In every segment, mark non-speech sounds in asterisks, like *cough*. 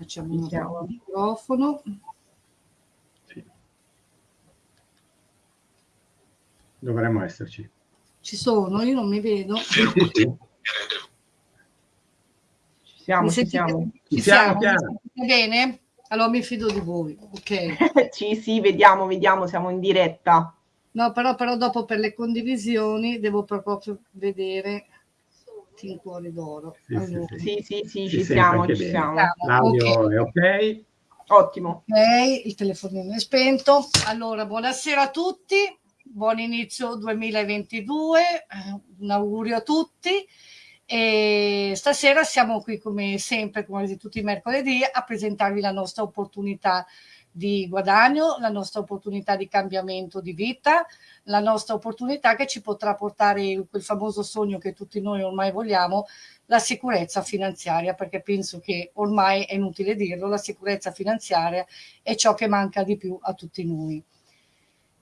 facciamo un microfono. Sì. Dovremmo esserci. Ci sono, io non mi vedo. Ci siamo, mi ci siamo. Ci siamo, siamo. bene? Allora mi fido di voi, ok? *laughs* sì, sì, vediamo, vediamo, siamo in diretta. No, però, però dopo per le condivisioni devo proprio vedere in cuore d'oro. Sì, allora. sì, sì, sì, ci siamo, ci siamo. L'audio okay. è ok. Ottimo. Ok, il telefonino è spento. Allora, buonasera a tutti, buon inizio 2022, eh, un augurio a tutti. E stasera siamo qui come sempre, come tutti i mercoledì, a presentarvi la nostra opportunità di guadagno, la nostra opportunità di cambiamento di vita, la nostra opportunità che ci potrà portare quel famoso sogno che tutti noi ormai vogliamo, la sicurezza finanziaria, perché penso che ormai è inutile dirlo, la sicurezza finanziaria è ciò che manca di più a tutti noi.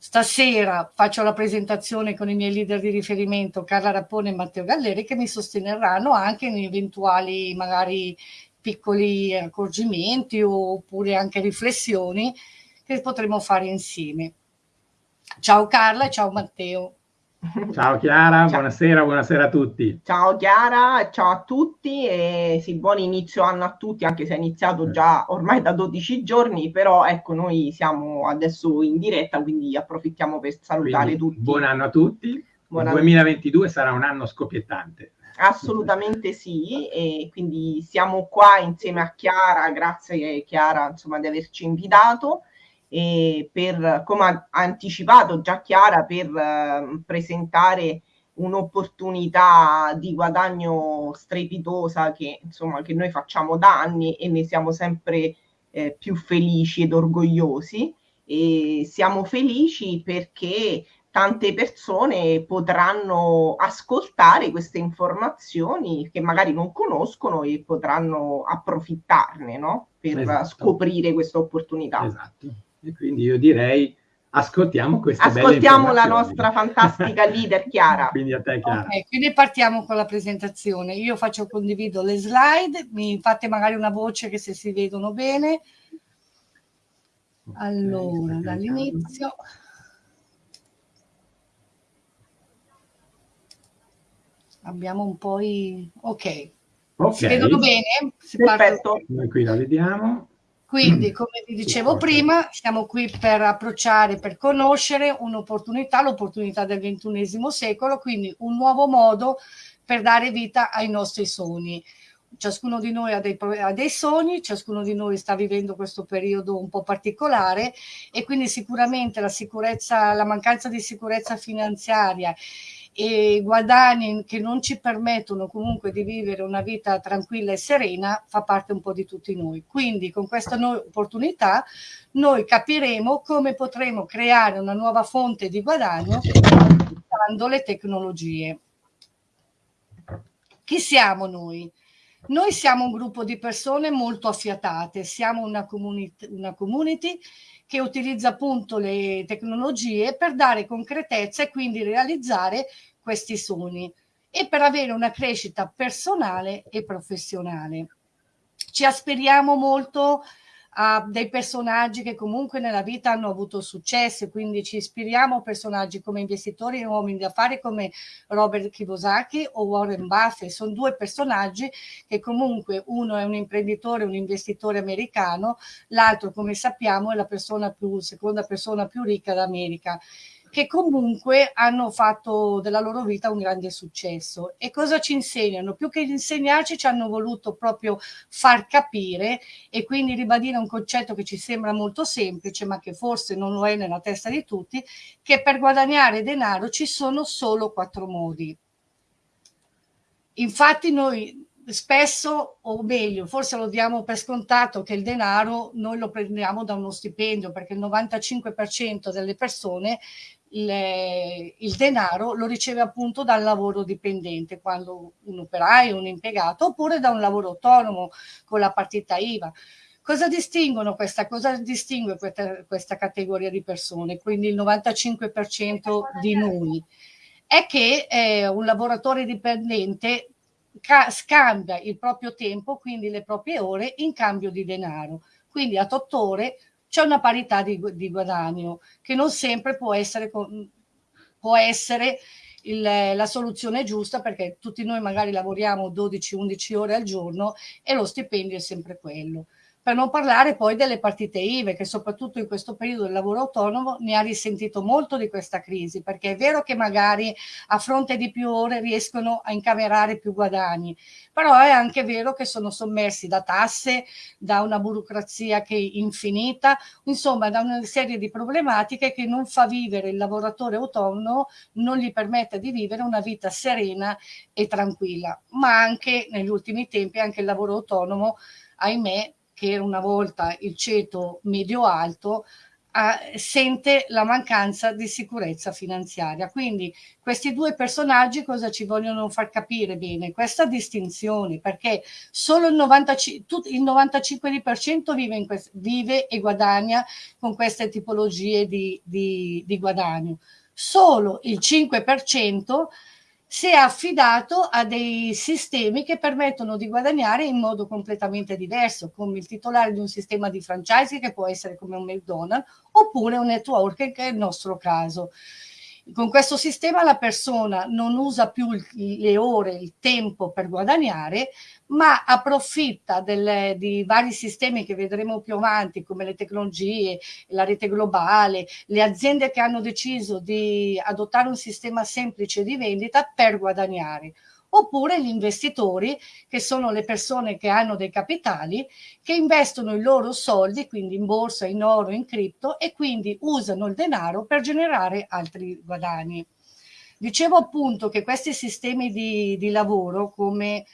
Stasera faccio la presentazione con i miei leader di riferimento Carla Rappone e Matteo Galleri che mi sosteneranno anche in eventuali magari piccoli accorgimenti oppure anche riflessioni che potremo fare insieme. Ciao Carla e ciao Matteo. Ciao Chiara, ciao. buonasera, buonasera a tutti. Ciao Chiara, ciao a tutti e sì, buon inizio anno a tutti, anche se è iniziato già ormai da 12 giorni, però ecco noi siamo adesso in diretta, quindi approfittiamo per salutare quindi, tutti. Buon anno a tutti, buon 2022 anno. sarà un anno scoppiettante. Assolutamente sì, e quindi siamo qua insieme a Chiara, grazie Chiara insomma di averci invitato e per, come ha anticipato già Chiara, per uh, presentare un'opportunità di guadagno strepitosa che, insomma, che noi facciamo da anni e ne siamo sempre eh, più felici ed orgogliosi. E siamo felici perché tante persone potranno ascoltare queste informazioni che magari non conoscono e potranno approfittarne no? per esatto. scoprire questa opportunità. Esatto. E quindi io direi ascoltiamo queste Ascoltiamo la nostra fantastica *laughs* leader Chiara. quindi a te Chiara. Okay, quindi partiamo con la presentazione. Io faccio condivido le slide, mi fate magari una voce che se si vedono bene. Allora, okay, dall'inizio. Abbiamo un po' i... Ok. okay. Si vedono bene? Si Perfetto. Noi qui la vediamo. Quindi, come vi dicevo prima, siamo qui per approcciare, per conoscere un'opportunità, l'opportunità del ventunesimo secolo, quindi un nuovo modo per dare vita ai nostri sogni. Ciascuno di noi ha dei, ha dei sogni, ciascuno di noi sta vivendo questo periodo un po' particolare e quindi sicuramente la sicurezza, la mancanza di sicurezza finanziaria e guadagni che non ci permettono comunque di vivere una vita tranquilla e serena fa parte un po' di tutti noi. Quindi con questa nuova opportunità noi capiremo come potremo creare una nuova fonte di guadagno usando le tecnologie. Chi siamo noi? Noi siamo un gruppo di persone molto affiatate, siamo una community, una community che utilizza appunto le tecnologie per dare concretezza e quindi realizzare questi sogni e per avere una crescita personale e professionale. Ci aspiriamo molto a dei personaggi che comunque nella vita hanno avuto successo, quindi ci ispiriamo a personaggi come investitori e uomini d'affari come Robert Kiyosaki o Warren Buffett, sono due personaggi che comunque uno è un imprenditore, un investitore americano, l'altro come sappiamo è la persona più, seconda persona più ricca d'America che comunque hanno fatto della loro vita un grande successo. E cosa ci insegnano? Più che insegnarci ci hanno voluto proprio far capire e quindi ribadire un concetto che ci sembra molto semplice, ma che forse non lo è nella testa di tutti, che per guadagnare denaro ci sono solo quattro modi. Infatti noi spesso, o meglio, forse lo diamo per scontato che il denaro noi lo prendiamo da uno stipendio, perché il 95% delle persone il, il, denaro lo riceve appunto dal lavoro dipendente, quando un operaio, un impiegato, oppure da un lavoro autonomo con la partita IVA. Cosa distinguono questa, cosa distingue questa, questa categoria di persone, quindi il 95% di noi? È che eh, un lavoratore dipendente scambia il proprio tempo, quindi le proprie ore, in cambio di denaro. Quindi a tot ore c'è una parità di, di, guadagno che non sempre può essere, può essere il, la soluzione giusta perché tutti noi magari lavoriamo 12-11 ore al giorno e lo stipendio è sempre quello. Per non parlare poi delle partite IVE, che soprattutto in questo periodo del lavoro autonomo ne ha risentito molto di questa crisi, perché è vero che magari a fronte di più ore riescono a incamerare più guadagni, però è anche vero che sono sommersi da tasse, da una burocrazia che è infinita, insomma da una serie di problematiche che non fa vivere il lavoratore autonomo, non gli permette di vivere una vita serena e tranquilla, ma anche negli ultimi tempi anche il lavoro autonomo, ahimè, che era una volta il ceto medio-alto, sente la mancanza di sicurezza finanziaria. Quindi questi due personaggi cosa ci vogliono far capire bene? Questa distinzione, perché solo il, 95, il 95% vive, vive, e guadagna con queste tipologie di, di, di guadagno. Solo il 5% si è affidato a dei sistemi che permettono di guadagnare in modo completamente diverso, come il titolare di un sistema di franchising che può essere come un McDonald's oppure un network che è il nostro caso. Con questo sistema la persona non usa più le ore, il tempo per guadagnare, ma approfitta delle, di vari sistemi che vedremo più avanti, come le tecnologie, la rete globale, le aziende che hanno deciso di adottare un sistema semplice di vendita per guadagnare oppure gli investitori, che sono le persone che hanno dei capitali, che investono i loro soldi, quindi in borsa, in oro, in cripto, e quindi usano il denaro per generare altri guadagni. Dicevo appunto che questi sistemi di, di lavoro, come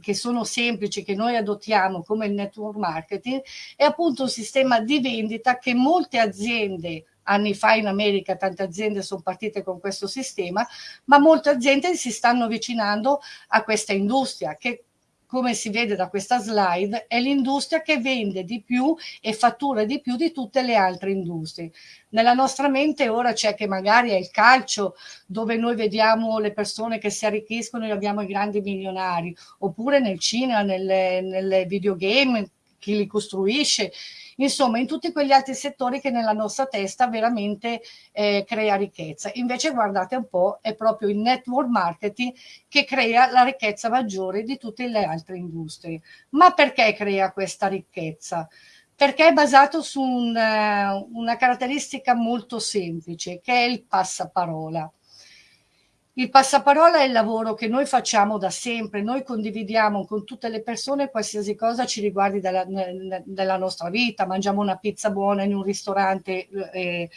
che sono semplici, che noi adottiamo come il network marketing, è appunto un sistema di vendita che molte aziende anni fa in America tante aziende sono partite con questo sistema, ma molte aziende si stanno avvicinando a questa industria che come si vede da questa slide, è l'industria che vende di più e fattura di più di tutte le altre industrie. Nella nostra mente ora c'è che magari è il calcio, dove noi vediamo le persone che si arricchiscono e abbiamo i grandi milionari, oppure nel cinema, nelle, nelle videogame, chi li costruisce, insomma in tutti quegli altri settori che nella nostra testa veramente eh, crea ricchezza. Invece guardate un po', è proprio il network marketing che crea la ricchezza maggiore di tutte le altre industrie. Ma perché crea questa ricchezza? Perché è basato su un, uh, una caratteristica molto semplice, che è il passaparola. Il passaparola è il lavoro che noi facciamo da sempre, noi condividiamo con tutte le persone qualsiasi cosa ci riguardi della, della nostra vita, mangiamo una pizza buona in un ristorante, eh,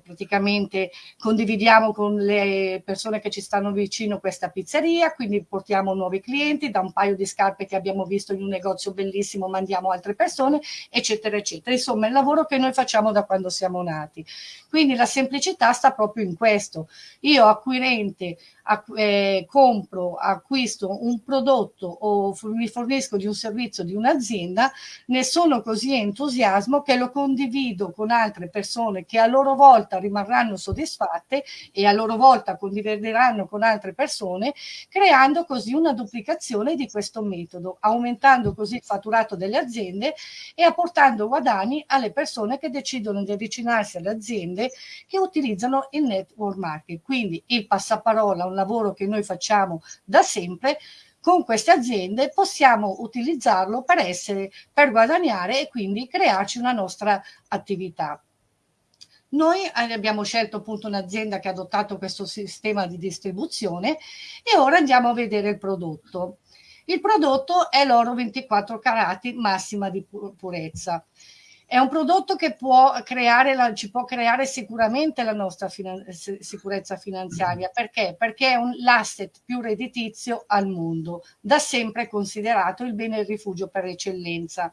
praticamente condividiamo con le persone che ci stanno vicino questa pizzeria, quindi portiamo nuovi clienti, da un paio di scarpe che abbiamo visto in un negozio bellissimo mandiamo altre persone, eccetera, eccetera. Insomma, il lavoro che noi facciamo da quando siamo nati. Quindi la semplicità sta proprio in questo. Io acquirente eh, compro, acquisto un prodotto o mi fornisco di un servizio di un'azienda, ne sono così entusiasmo che lo condivido con altre persone che a loro volta rimarranno soddisfatte e a loro volta condivideranno con altre persone, creando così una duplicazione di questo metodo, aumentando così il fatturato delle aziende e apportando guadagni alle persone che decidono di avvicinarsi alle aziende che utilizzano il network marketing. Quindi il passaparola, un lavoro che noi facciamo da sempre, con queste aziende possiamo utilizzarlo per essere, per guadagnare e quindi crearci una nostra attività. Noi abbiamo scelto appunto un'azienda che ha adottato questo sistema di distribuzione e ora andiamo a vedere il prodotto. Il prodotto è l'oro 24 carati massima di purezza. È un prodotto che può creare la, ci può creare sicuramente la nostra finan sicurezza finanziaria. Perché? Perché è l'asset più redditizio al mondo, da sempre considerato il bene e rifugio per eccellenza.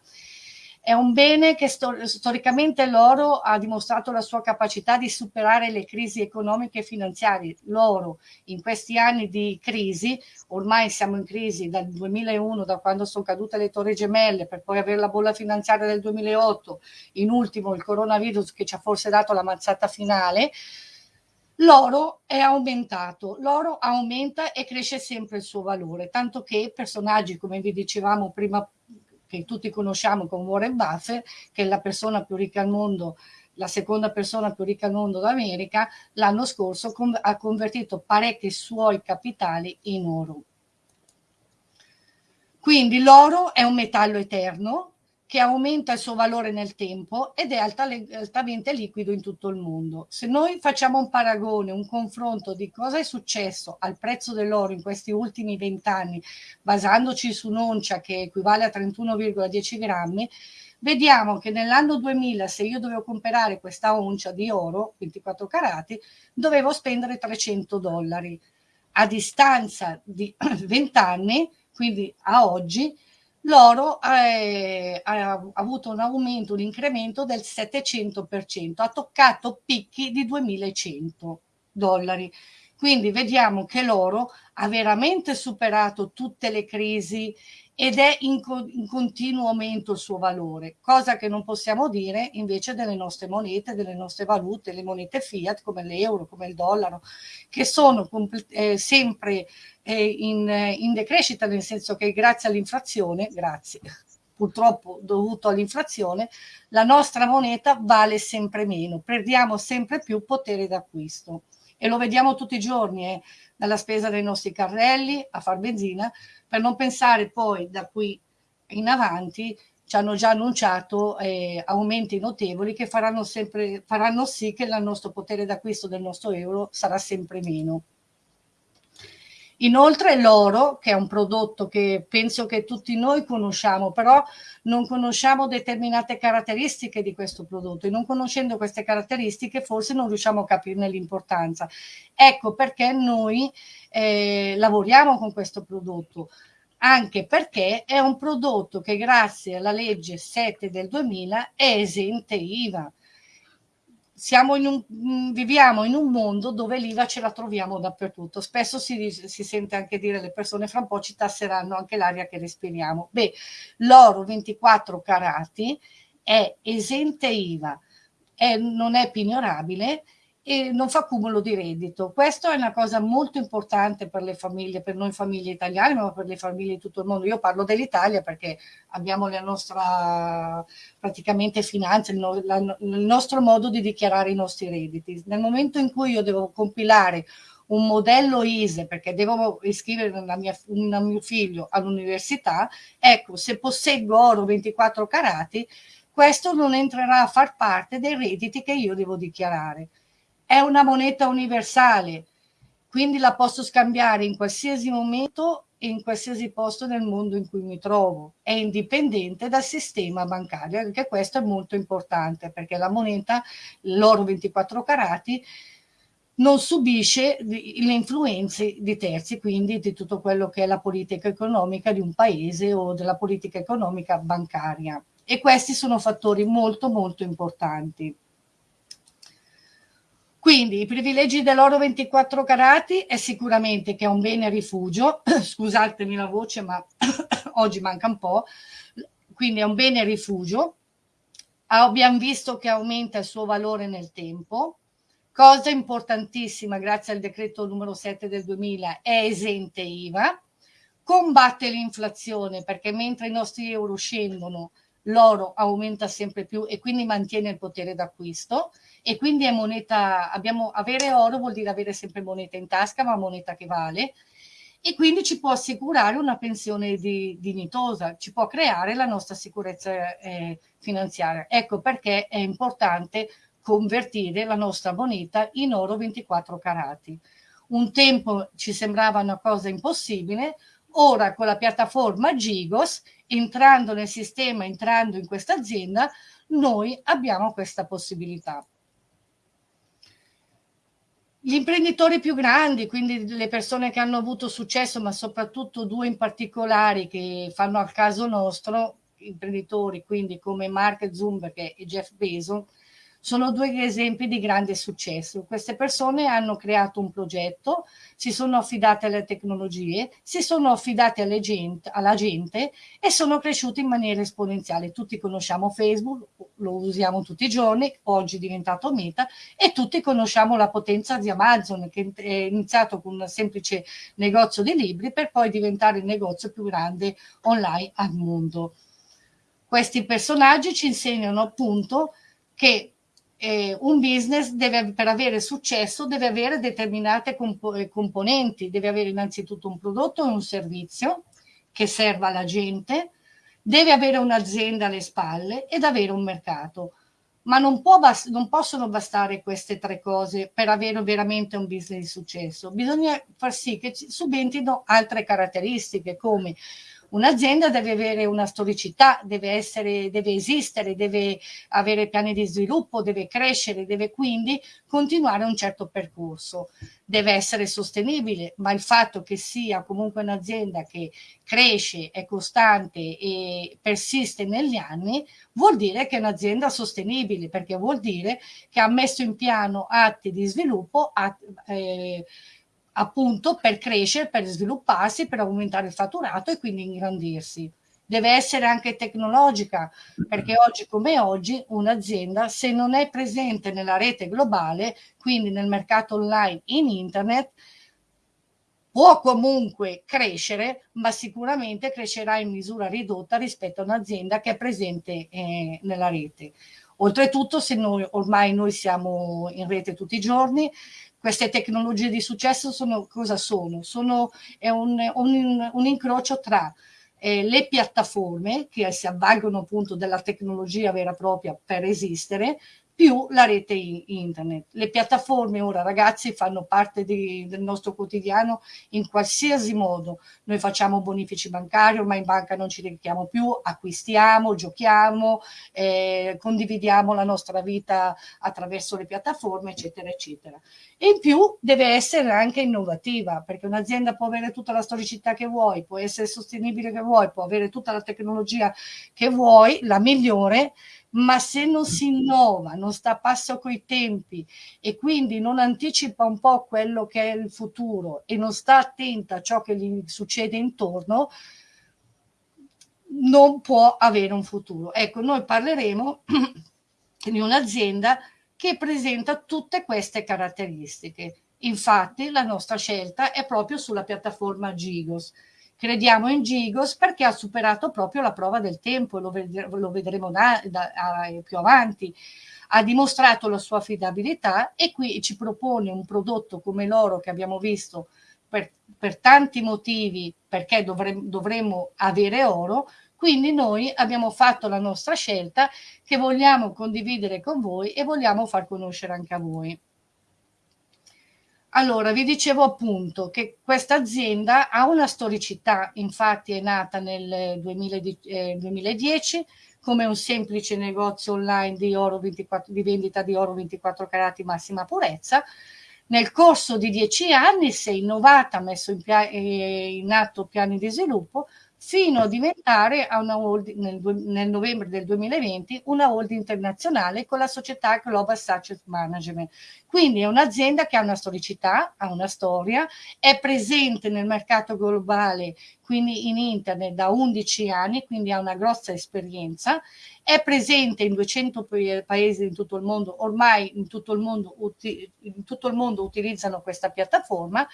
È un bene che stor storicamente l'oro ha dimostrato la sua capacità di superare le crisi economiche e finanziarie. L'oro in questi anni di crisi, ormai siamo in crisi dal 2001, da quando sono cadute le torri gemelle, per poi avere la bolla finanziaria del 2008, in ultimo il coronavirus che ci ha forse dato la mazzata finale, L'oro è aumentato, l'oro aumenta e cresce sempre il suo valore, tanto che personaggi, come vi dicevamo prima, che tutti conosciamo come Warren Buffett, che è la persona più ricca al mondo, la seconda persona più ricca al mondo d'America, l'anno scorso ha convertito parecchi suoi capitali in oro. Quindi l'oro è un metallo eterno, che aumenta il suo valore nel tempo ed è altamente liquido in tutto il mondo. Se noi facciamo un paragone, un confronto di cosa è successo al prezzo dell'oro in questi ultimi vent'anni, basandoci su un'oncia che equivale a 31,10 grammi, vediamo che nell'anno 2000 se io dovevo comprare questa oncia di oro, 24 carati, dovevo spendere 300 dollari. A distanza di *clears throat* 20 anni, quindi a oggi, l'oro ha avuto un aumento, un incremento del 700%, ha toccato picchi di 2100 dollari. Quindi vediamo che l'oro ha veramente superato tutte le crisi ed è in, co in, continuo aumento il suo valore, cosa che non possiamo dire invece delle nostre monete, delle nostre valute, le monete fiat come l'euro, come il dollaro, che sono eh, sempre eh, in, in decrescita, nel senso che grazie all'inflazione, grazie, purtroppo dovuto all'inflazione, la nostra moneta vale sempre meno, perdiamo sempre più potere d'acquisto. E lo vediamo tutti i giorni, eh, dalla spesa dei nostri carrelli a far benzina, per non pensare poi da qui in avanti ci hanno già annunciato eh, aumenti notevoli che faranno, sempre, faranno sì che il nostro potere d'acquisto del nostro euro sarà sempre meno. Inoltre l'oro, che è un prodotto che penso che tutti noi conosciamo, però non conosciamo determinate caratteristiche di questo prodotto e non conoscendo queste caratteristiche forse non riusciamo a capirne l'importanza. Ecco perché noi eh, lavoriamo con questo prodotto anche perché è un prodotto che grazie alla legge 7 del 2000 è esente IVA in un, mm, viviamo in un mondo dove l'IVA ce la troviamo dappertutto. Spesso si, si, sente anche dire le persone fra un po' ci tasseranno anche l'aria che respiriamo. Beh, l'oro 24 carati è esente IVA, è, non è pignorabile e non fa cumulo di reddito. Questa è una cosa molto importante per le famiglie, per noi famiglie italiane, ma per le famiglie di tutto il mondo. Io parlo dell'Italia perché abbiamo la nostra praticamente finanza, il, la, il nostro modo di dichiarare i nostri redditi. Nel momento in cui io devo compilare un modello ISE perché devo iscrivere una mia, una mio figlio all'università, ecco, se posseggo oro 24 carati, questo non entrerà a far parte dei redditi che io devo dichiarare è una moneta universale, quindi la posso scambiare in qualsiasi momento e in qualsiasi posto nel mondo in cui mi trovo. È indipendente dal sistema bancario, anche questo è molto importante perché la moneta, l'oro 24 carati, non subisce le influenze di terzi, quindi di tutto quello che è la politica economica di un paese o della politica economica bancaria. E questi sono fattori molto molto importanti. Quindi i privilegi dell'oro 24 carati è sicuramente che è un bene rifugio, *clears throat* scusatemi la voce ma *clears throat* oggi manca un po', quindi è un bene rifugio, abbiamo visto che aumenta il suo valore nel tempo, cosa importantissima grazie al decreto numero 7 del 2000 è esente IVA, combatte l'inflazione perché mentre i nostri euro scendono l'oro aumenta sempre più e quindi mantiene il potere d'acquisto e quindi è moneta, abbiamo, avere oro vuol dire avere sempre moneta in tasca, ma moneta che vale, e quindi ci può assicurare una pensione di, dignitosa, ci può creare la nostra sicurezza eh, finanziaria. Ecco perché è importante convertire la nostra moneta in oro 24 carati. Un tempo ci sembrava una cosa impossibile, ora con la piattaforma Gigos, entrando nel sistema, entrando in questa azienda, noi abbiamo questa possibilità. Gli imprenditori più grandi, quindi le persone che hanno avuto successo, ma soprattutto due in particolare che fanno al caso nostro, imprenditori quindi come Mark Zuckerberg e Jeff Bezos, sono due esempi di grande successo. Queste persone hanno creato un progetto, si sono affidate alle tecnologie, si sono affidate gente, alla gente e sono cresciuti in maniera esponenziale. Tutti conosciamo Facebook, lo usiamo tutti i giorni, oggi è diventato Meta e tutti conosciamo la potenza di Amazon che è iniziato con un semplice negozio di libri per poi diventare il negozio più grande online al mondo. Questi personaggi ci insegnano appunto che eh, un business deve, per avere successo deve avere determinate comp eh, componenti, deve avere innanzitutto un prodotto e un servizio che serva alla gente, deve avere un'azienda alle spalle ed avere un mercato. Ma non, non, possono bastare queste tre cose per avere veramente un business di successo. Bisogna far sì che subentrino altre caratteristiche come Un'azienda deve avere una storicità, deve, essere, deve esistere, deve avere piani di sviluppo, deve crescere, deve quindi continuare un certo percorso. Deve essere sostenibile, ma il fatto che sia comunque un'azienda che cresce, è costante e persiste negli anni, vuol dire che è un'azienda sostenibile, perché vuol dire che ha messo in piano atti di sviluppo, atti, eh, appunto per crescere, per svilupparsi, per aumentare il fatturato e quindi ingrandirsi. Deve essere anche tecnologica, perché oggi come oggi un'azienda se non è presente nella rete globale, quindi nel mercato online in internet, può comunque crescere, ma sicuramente crescerà in misura ridotta rispetto a un'azienda che è presente eh, nella rete. Oltretutto, se noi ormai noi siamo in rete tutti i giorni, queste tecnologie di successo sono, cosa sono? sono è un, un, un incrocio tra eh, le piattaforme che si avvalgono appunto della tecnologia vera e propria per esistere, più la rete internet. Le piattaforme ora ragazzi fanno parte di, del nostro quotidiano in qualsiasi modo. Noi facciamo bonifici bancari, ma in banca non ci dedichiamo più, acquistiamo, giochiamo, eh, condividiamo la nostra vita attraverso le piattaforme, eccetera, eccetera. E in più deve essere anche innovativa, perché un'azienda può avere tutta la storicità che vuoi, può essere sostenibile che vuoi, può avere tutta la tecnologia che vuoi, la migliore, ma se non si innova, non sta a passo coi tempi e quindi non anticipa un po' quello che è il futuro e non sta attenta a ciò che gli succede intorno, non può avere un futuro. Ecco, noi parleremo *clears throat* di un'azienda che presenta tutte queste caratteristiche. Infatti la nostra scelta è proprio sulla piattaforma Gigos. Crediamo in Gigos perché ha superato proprio la prova del tempo, lo, ved lo vedremo da, da, a, più avanti. Ha dimostrato la sua affidabilità e qui ci propone un prodotto come l'oro che abbiamo visto per, per tanti motivi, perché dovremmo, dovremmo avere oro, quindi noi abbiamo fatto la nostra scelta che vogliamo condividere con voi e vogliamo far conoscere anche a voi. Allora, vi dicevo appunto che questa azienda ha una storicità, infatti è nata nel 2010 eh, come un semplice negozio online di, oro 24, di vendita di oro 24 carati massima purezza. Nel corso di dieci anni si è innovata, ha messo in, eh, in atto piani di sviluppo fino a diventare holding, nel, nel, novembre del 2020 una holding internazionale con la società Global Success Management. Quindi è un'azienda che ha una storicità, ha una storia, è presente nel mercato globale, quindi in internet da 11 anni, quindi ha una grossa esperienza, è presente in 200 paesi in tutto il mondo, ormai in tutto il mondo, in tutto il mondo utilizzano questa piattaforma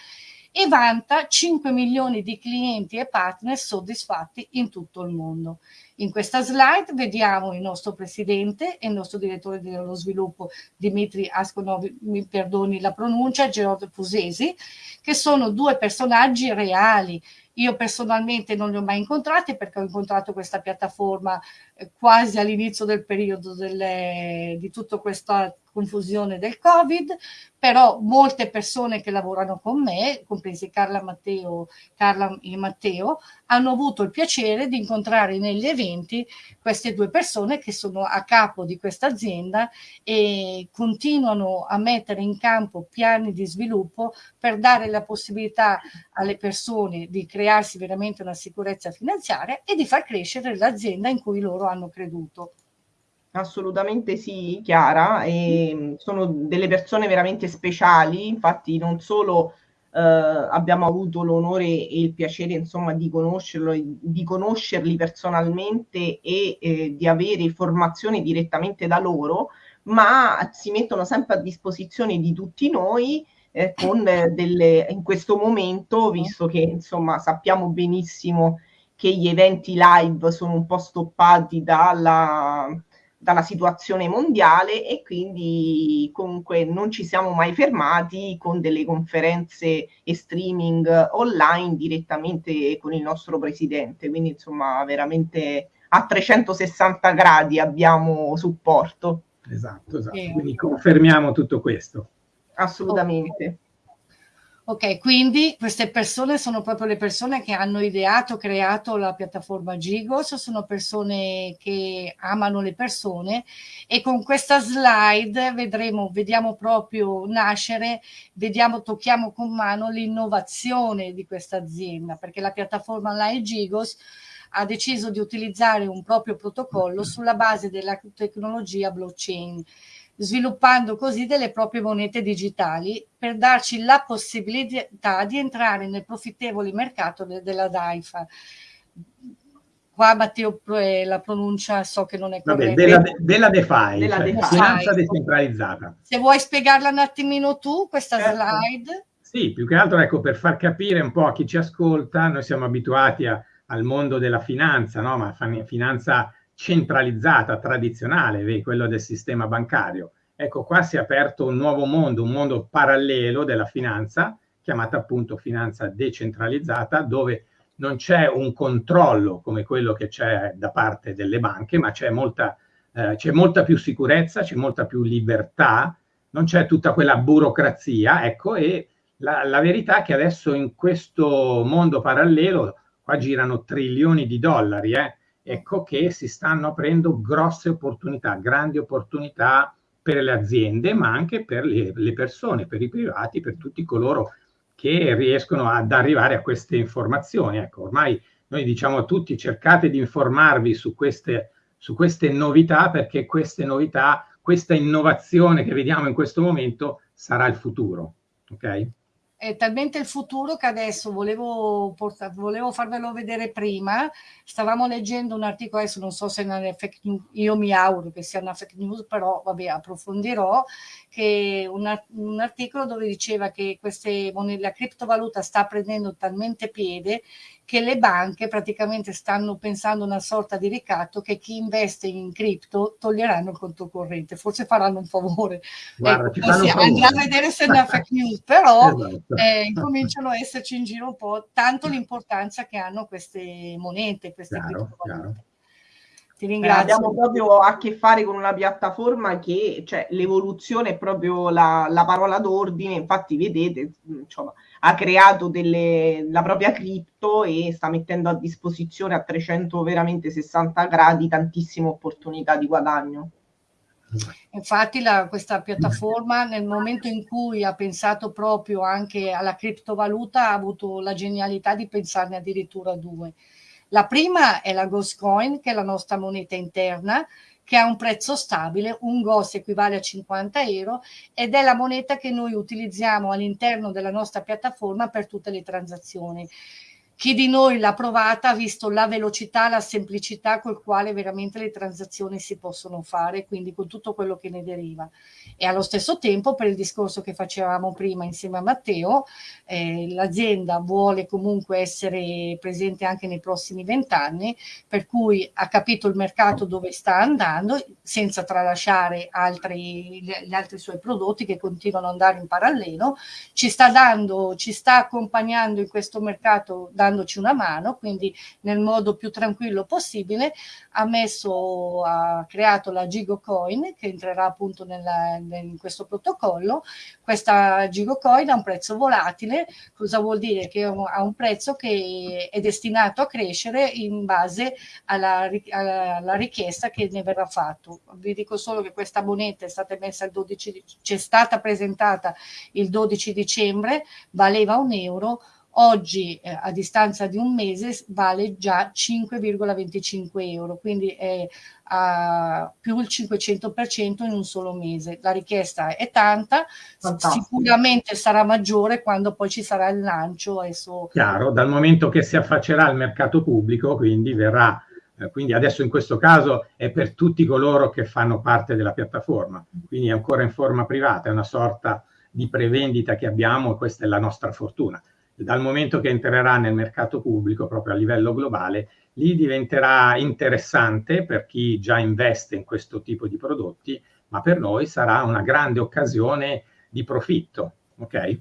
e vanta 5 milioni di clienti e partner soddisfatti in tutto il mondo. In questa slide vediamo il nostro presidente e il nostro direttore dello sviluppo Dimitri Asconov, mi perdoni la pronuncia, Gerardo Fusesi, che sono due personaggi reali. Io personalmente non li ho mai incontrati perché ho incontrato questa piattaforma eh, quasi all'inizio del periodo delle, di tutta questa confusione del Covid, però molte persone che lavorano con me, compresi Carla, Matteo, Carla e Matteo, hanno avuto il piacere di incontrare negli eventi queste due persone che sono a capo di questa azienda e continuano a mettere in campo piani di sviluppo per dare la possibilità alle persone di crearsi veramente una sicurezza finanziaria e di far crescere l'azienda in cui loro hanno creduto. Assolutamente sì, Chiara, e sono delle persone veramente speciali, infatti non solo eh, abbiamo avuto l'onore e il piacere insomma di conoscerlo, di conoscerli personalmente e eh, di avere formazione direttamente da loro, ma si mettono sempre a disposizione di tutti noi eh, con delle, in questo momento, visto che insomma sappiamo benissimo che gli eventi live sono un po' stoppati dalla dalla situazione mondiale e quindi comunque non ci siamo mai fermati con delle conferenze e streaming online direttamente con il nostro presidente, quindi insomma veramente a 360 gradi abbiamo supporto. Esatto, esatto. Quindi confermiamo tutto questo. Assolutamente. Ok, quindi queste persone sono proprio le persone che hanno ideato, creato la piattaforma Gigos, sono persone che amano le persone e con questa slide vedremo, vediamo proprio nascere, vediamo, tocchiamo con mano l'innovazione di questa azienda, perché la piattaforma online Gigos ha deciso di utilizzare un proprio protocollo sulla base della tecnologia blockchain sviluppando così delle proprie monete digitali per darci la possibilità di entrare nel profittevole mercato de della DAIFA. Qua Matteo la pronuncia so che non è corretta. della, della DeFi, della cioè, DeFi. finanza decentralizzata. Se vuoi spiegarla un attimino tu, questa certo. slide. Sì, più che altro ecco, per far capire un po' a chi ci ascolta, noi siamo abituati a, al mondo della finanza, no? ma finanza centralizzata, tradizionale, vedi, quello del sistema bancario. Ecco, qua si è aperto un nuovo mondo, un mondo parallelo della finanza, chiamata appunto finanza decentralizzata, dove non c'è un controllo come quello che c'è da parte delle banche, ma c'è molta, eh, molta più sicurezza, c'è molta più libertà, non c'è tutta quella burocrazia, ecco, e la, la verità è che adesso in questo mondo parallelo, qua girano trilioni di dollari, eh, ecco che si stanno aprendo grosse opportunità, grandi opportunità per le aziende, ma anche per le, le persone, per i privati, per tutti coloro che riescono ad arrivare a queste informazioni. Ecco, ormai noi diciamo a tutti cercate di informarvi su queste, su queste novità perché queste novità, questa innovazione che vediamo in questo momento sarà il futuro. Ok? È talmente il futuro che adesso volevo, portare, volevo farvelo vedere prima. Stavamo leggendo un articolo, adesso non so se è una fake news, io mi auguro che sia una fake news, però vabbè, approfondirò, che una, un articolo dove diceva che queste la criptovaluta sta prendendo talmente piede che le banche praticamente stanno pensando una sorta di ricatto che chi investe in cripto toglieranno il conto corrente, forse faranno un favore. Guarda, ecco, sì, andiamo a vedere se è una fake news, però esatto. eh, incominciano a esserci in giro un po' tanto l'importanza che hanno queste monete, queste chiaro, criptovalute. Chiaro. Ti ringrazio. Eh, abbiamo proprio a che fare con una piattaforma che, cioè, l'evoluzione è proprio la, la parola d'ordine, infatti vedete, insomma, ha creato delle, la propria cripto e sta mettendo a disposizione a 300 veramente 60 gradi tantissime opportunità di guadagno. Infatti la, questa piattaforma nel momento in cui ha pensato proprio anche alla criptovaluta ha avuto la genialità di pensarne addirittura due. La prima è la Ghost Coin, che è la nostra moneta interna, che ha un prezzo stabile, un GOS equivale a 50 euro ed è la moneta che noi utilizziamo all'interno della nostra piattaforma per tutte le transazioni. Chi di noi l'ha provata ha visto la velocità, la semplicità col quale veramente le transazioni si possono fare, quindi con tutto quello che ne deriva. E allo stesso tempo, per il discorso che facevamo prima insieme a Matteo, eh, l'azienda vuole comunque essere presente anche nei prossimi vent'anni, per cui ha capito il mercato dove sta andando, senza tralasciare altri, gli altri suoi prodotti che continuano ad andare in parallelo, ci sta dando, ci sta accompagnando in questo mercato da dandoci una mano, quindi nel modo più tranquillo possibile, ha messo, ha creato la GigoCoin che entrerà appunto nella, in questo protocollo. Questa GigoCoin ha un prezzo volatile, cosa vuol dire? Che ha un prezzo che è destinato a crescere in base alla, alla richiesta che ne verrà fatto. Vi dico solo che questa moneta è stata messa il 12, c'è stata presentata il 12 dicembre, valeva un euro, oggi eh, a distanza di un mese vale già 5,25 euro, quindi è a più il 500% in un solo mese. La richiesta è tanta, Fantastico. sicuramente sarà maggiore quando poi ci sarà il lancio. Adesso... Chiaro, dal momento che si affaccerà al mercato pubblico, quindi verrà eh, quindi adesso in questo caso è per tutti coloro che fanno parte della piattaforma, quindi è ancora in forma privata, è una sorta di prevendita che abbiamo e questa è la nostra fortuna. Dal momento che entrerà nel mercato pubblico proprio a livello globale, lì diventerà interessante per chi già investe in questo tipo di prodotti, ma per noi sarà una grande occasione di profitto, ok?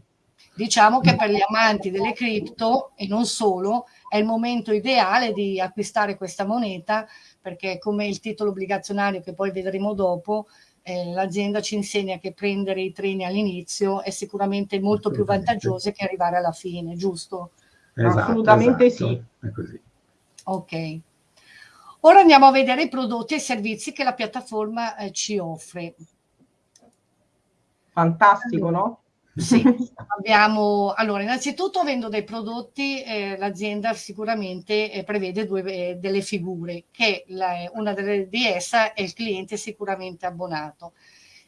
Diciamo che per gli amanti delle cripto e non solo è il momento ideale di acquistare questa moneta perché come il titolo obbligazionario che poi vedremo dopo eh, l'azienda ci insegna che prendere i treni all'inizio è sicuramente molto più vantaggioso che arrivare alla fine, giusto? Esatto, Assolutamente esatto. sì. È così. Ok. Ora andiamo a vedere i prodotti e i servizi che la piattaforma eh, ci offre. Fantastico, no? Sì, *laughs* abbiamo, allora innanzitutto avendo dei prodotti eh, l'azienda sicuramente eh, prevede due, eh, delle figure che la, una delle, di essa è il cliente sicuramente abbonato.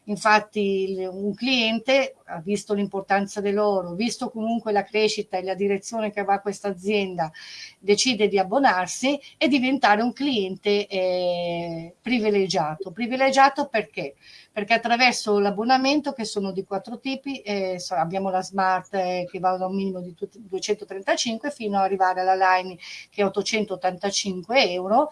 Infatti un cliente ha visto l'importanza dell'oro, visto comunque la crescita e la direzione che va questa azienda, decide di abbonarsi e diventare un cliente eh, privilegiato. Privilegiato perché? Perché attraverso l'abbonamento, che sono di quattro tipi, eh, abbiamo la Smart eh, che va da un minimo di 235 fino ad arrivare alla Line che è 885 euro,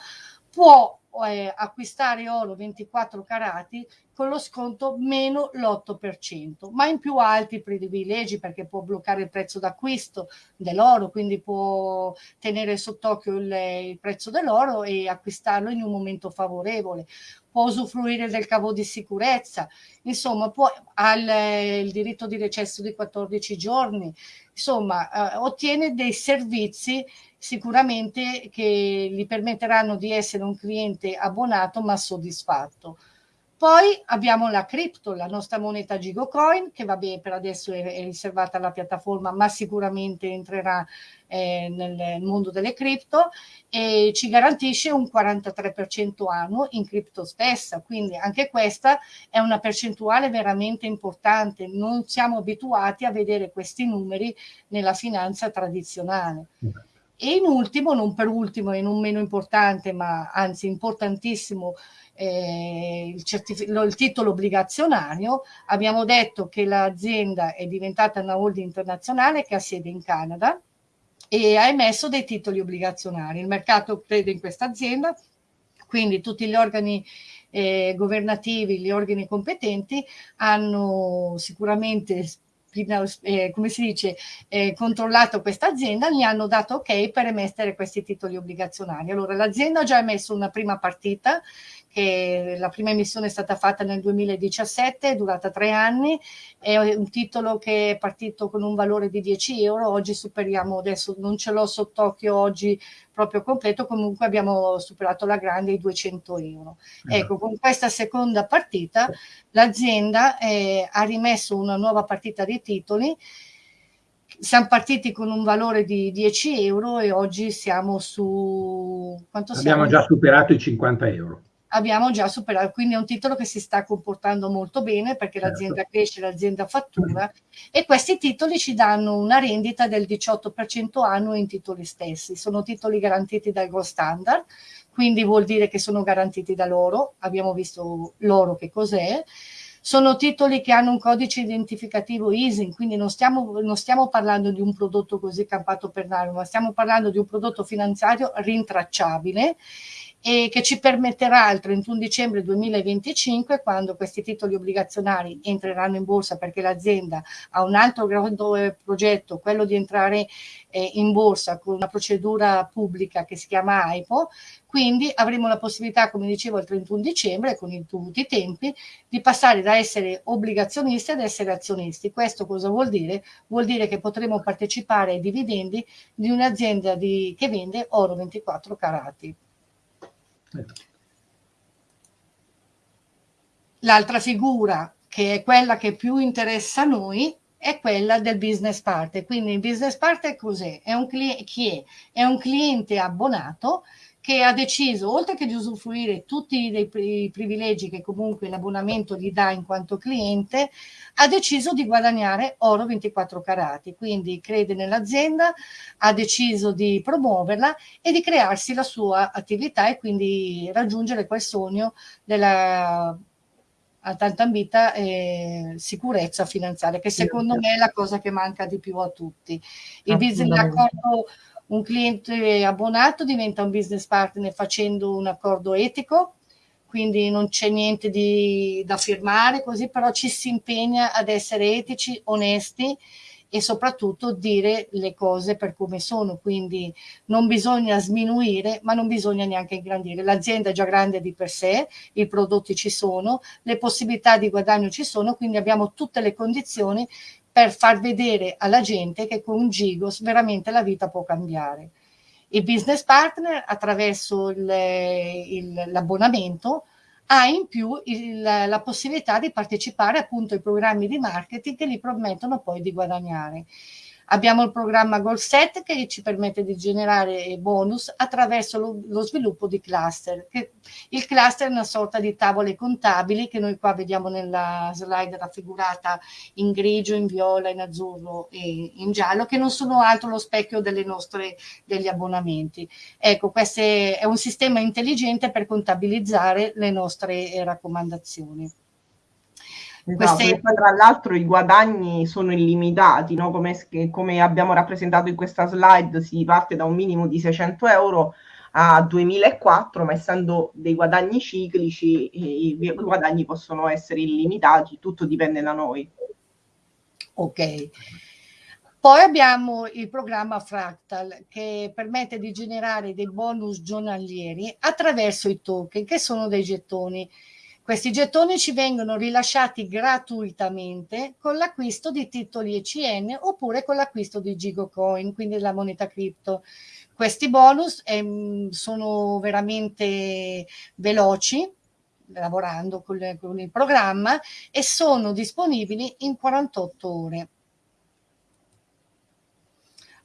può eh, acquistare oro 24 carati con lo sconto meno l'8%, ma in più alti privilegi perché può bloccare il prezzo d'acquisto dell'oro, quindi può tenere sott'occhio il, il prezzo dell'oro e acquistarlo in un momento favorevole, può usufruire del cavo di sicurezza, insomma può, ha il, il diritto di recesso di 14 giorni, insomma eh, ottiene dei servizi sicuramente che gli permetteranno di essere un cliente abbonato ma soddisfatto. Poi abbiamo la cripto, la nostra moneta Gigocoin, che vabbè per adesso è, è riservata alla piattaforma, ma sicuramente entrerà eh, nel mondo delle cripto e ci garantisce un 43% annuo in cripto stessa, quindi anche questa è una percentuale veramente importante. Non siamo abituati a vedere questi numeri nella finanza tradizionale. E in ultimo, non per ultimo e non meno importante, ma anzi importantissimo, eh, il, il, titolo obbligazionario, abbiamo detto che l'azienda è diventata una holding internazionale che ha sede in Canada e ha emesso dei titoli obbligazionari. Il mercato crede in questa azienda, quindi tutti gli organi eh, governativi, gli organi competenti hanno sicuramente eh, come si dice, eh, controllato questa azienda, gli hanno dato ok per emettere questi titoli obbligazionari. Allora l'azienda ha già emesso una prima partita che la prima emissione è stata fatta nel 2017, è durata tre anni, è un titolo che è partito con un valore di 10 euro, oggi superiamo, adesso non ce l'ho sott'occhio oggi proprio completo, comunque abbiamo superato la grande i 200 euro. Eh. Ecco, con questa seconda partita l'azienda eh, ha rimesso una nuova partita di titoli, siamo partiti con un valore di 10 euro e oggi siamo su... Quanto Abbiamo siamo? già superato i 50 euro abbiamo già superato, quindi è un titolo che si sta comportando molto bene perché certo. l'azienda cresce, l'azienda fattura e questi titoli ci danno una rendita del 18% annuo in titoli stessi, sono titoli garantiti dal Gold Standard, quindi vuol dire che sono garantiti da loro, abbiamo visto loro che cos'è, sono titoli che hanno un codice identificativo ISIN, quindi non stiamo, non stiamo parlando di un prodotto così campato per l'aria, ma stiamo parlando di un prodotto finanziario rintracciabile e che ci permetterà il 31 dicembre 2025, quando questi titoli obbligazionari entreranno in borsa perché l'azienda ha un altro grande progetto, quello di entrare eh, in borsa con una procedura pubblica che si chiama AIPO, quindi avremo la possibilità, come dicevo, il 31 dicembre, con i dovuti tempi, di passare da essere obbligazionisti ad essere azionisti. Questo cosa vuol dire? Vuol dire che potremo partecipare ai dividendi di un'azienda che vende oro 24 carati. L'altra figura, che è quella che più interessa a noi, è quella del business partner. Quindi il business partner cos'è? È un chi è? È un cliente abbonato che ha deciso, oltre che di usufruire tutti i privilegi che comunque l'abbonamento gli dà in quanto cliente, ha deciso di guadagnare oro 24 carati, quindi crede nell'azienda, ha deciso di promuoverla e di crearsi la sua attività e quindi raggiungere quel sogno della tanta ambita eh, sicurezza finanziaria, che secondo me è la cosa che manca di più a tutti. Il business d'accordo un cliente abbonato diventa un business partner facendo un accordo etico, quindi non c'è niente di, da firmare così, però ci si impegna ad essere etici, onesti e soprattutto dire le cose per come sono, quindi non bisogna sminuire, ma non bisogna neanche ingrandire. L'azienda è già grande di per sé, i prodotti ci sono, le possibilità di guadagno ci sono, quindi abbiamo tutte le condizioni per far vedere alla gente che con Gigos veramente la vita può cambiare. Il business partner attraverso l'abbonamento ha in più il, la possibilità di partecipare appunto ai programmi di marketing che gli promettono poi di guadagnare. Abbiamo il programma Goal Set che ci permette di generare bonus attraverso lo, lo sviluppo di cluster. Che, il cluster è una sorta di tavole contabili che noi qua vediamo nella slide raffigurata in grigio, in viola, in azzurro e in giallo, che non sono altro lo specchio nostre, degli abbonamenti. Ecco, questo è un sistema intelligente per contabilizzare le nostre raccomandazioni. Esatto, Queste... poi tra l'altro i guadagni sono illimitati, no? come, come, abbiamo rappresentato in questa slide, si parte da un minimo di 600 euro a 2004, ma essendo dei guadagni ciclici, i, i guadagni possono essere illimitati, tutto dipende da noi. Ok. Poi abbiamo il programma Fractal che permette di generare dei bonus giornalieri attraverso i token, che sono dei gettoni questi gettoni ci vengono rilasciati gratuitamente con l'acquisto di titoli ECN oppure con l'acquisto di Gigocoin, quindi la moneta cripto. Questi bonus ehm, sono veramente veloci, lavorando con, con il programma, e sono disponibili in 48 ore.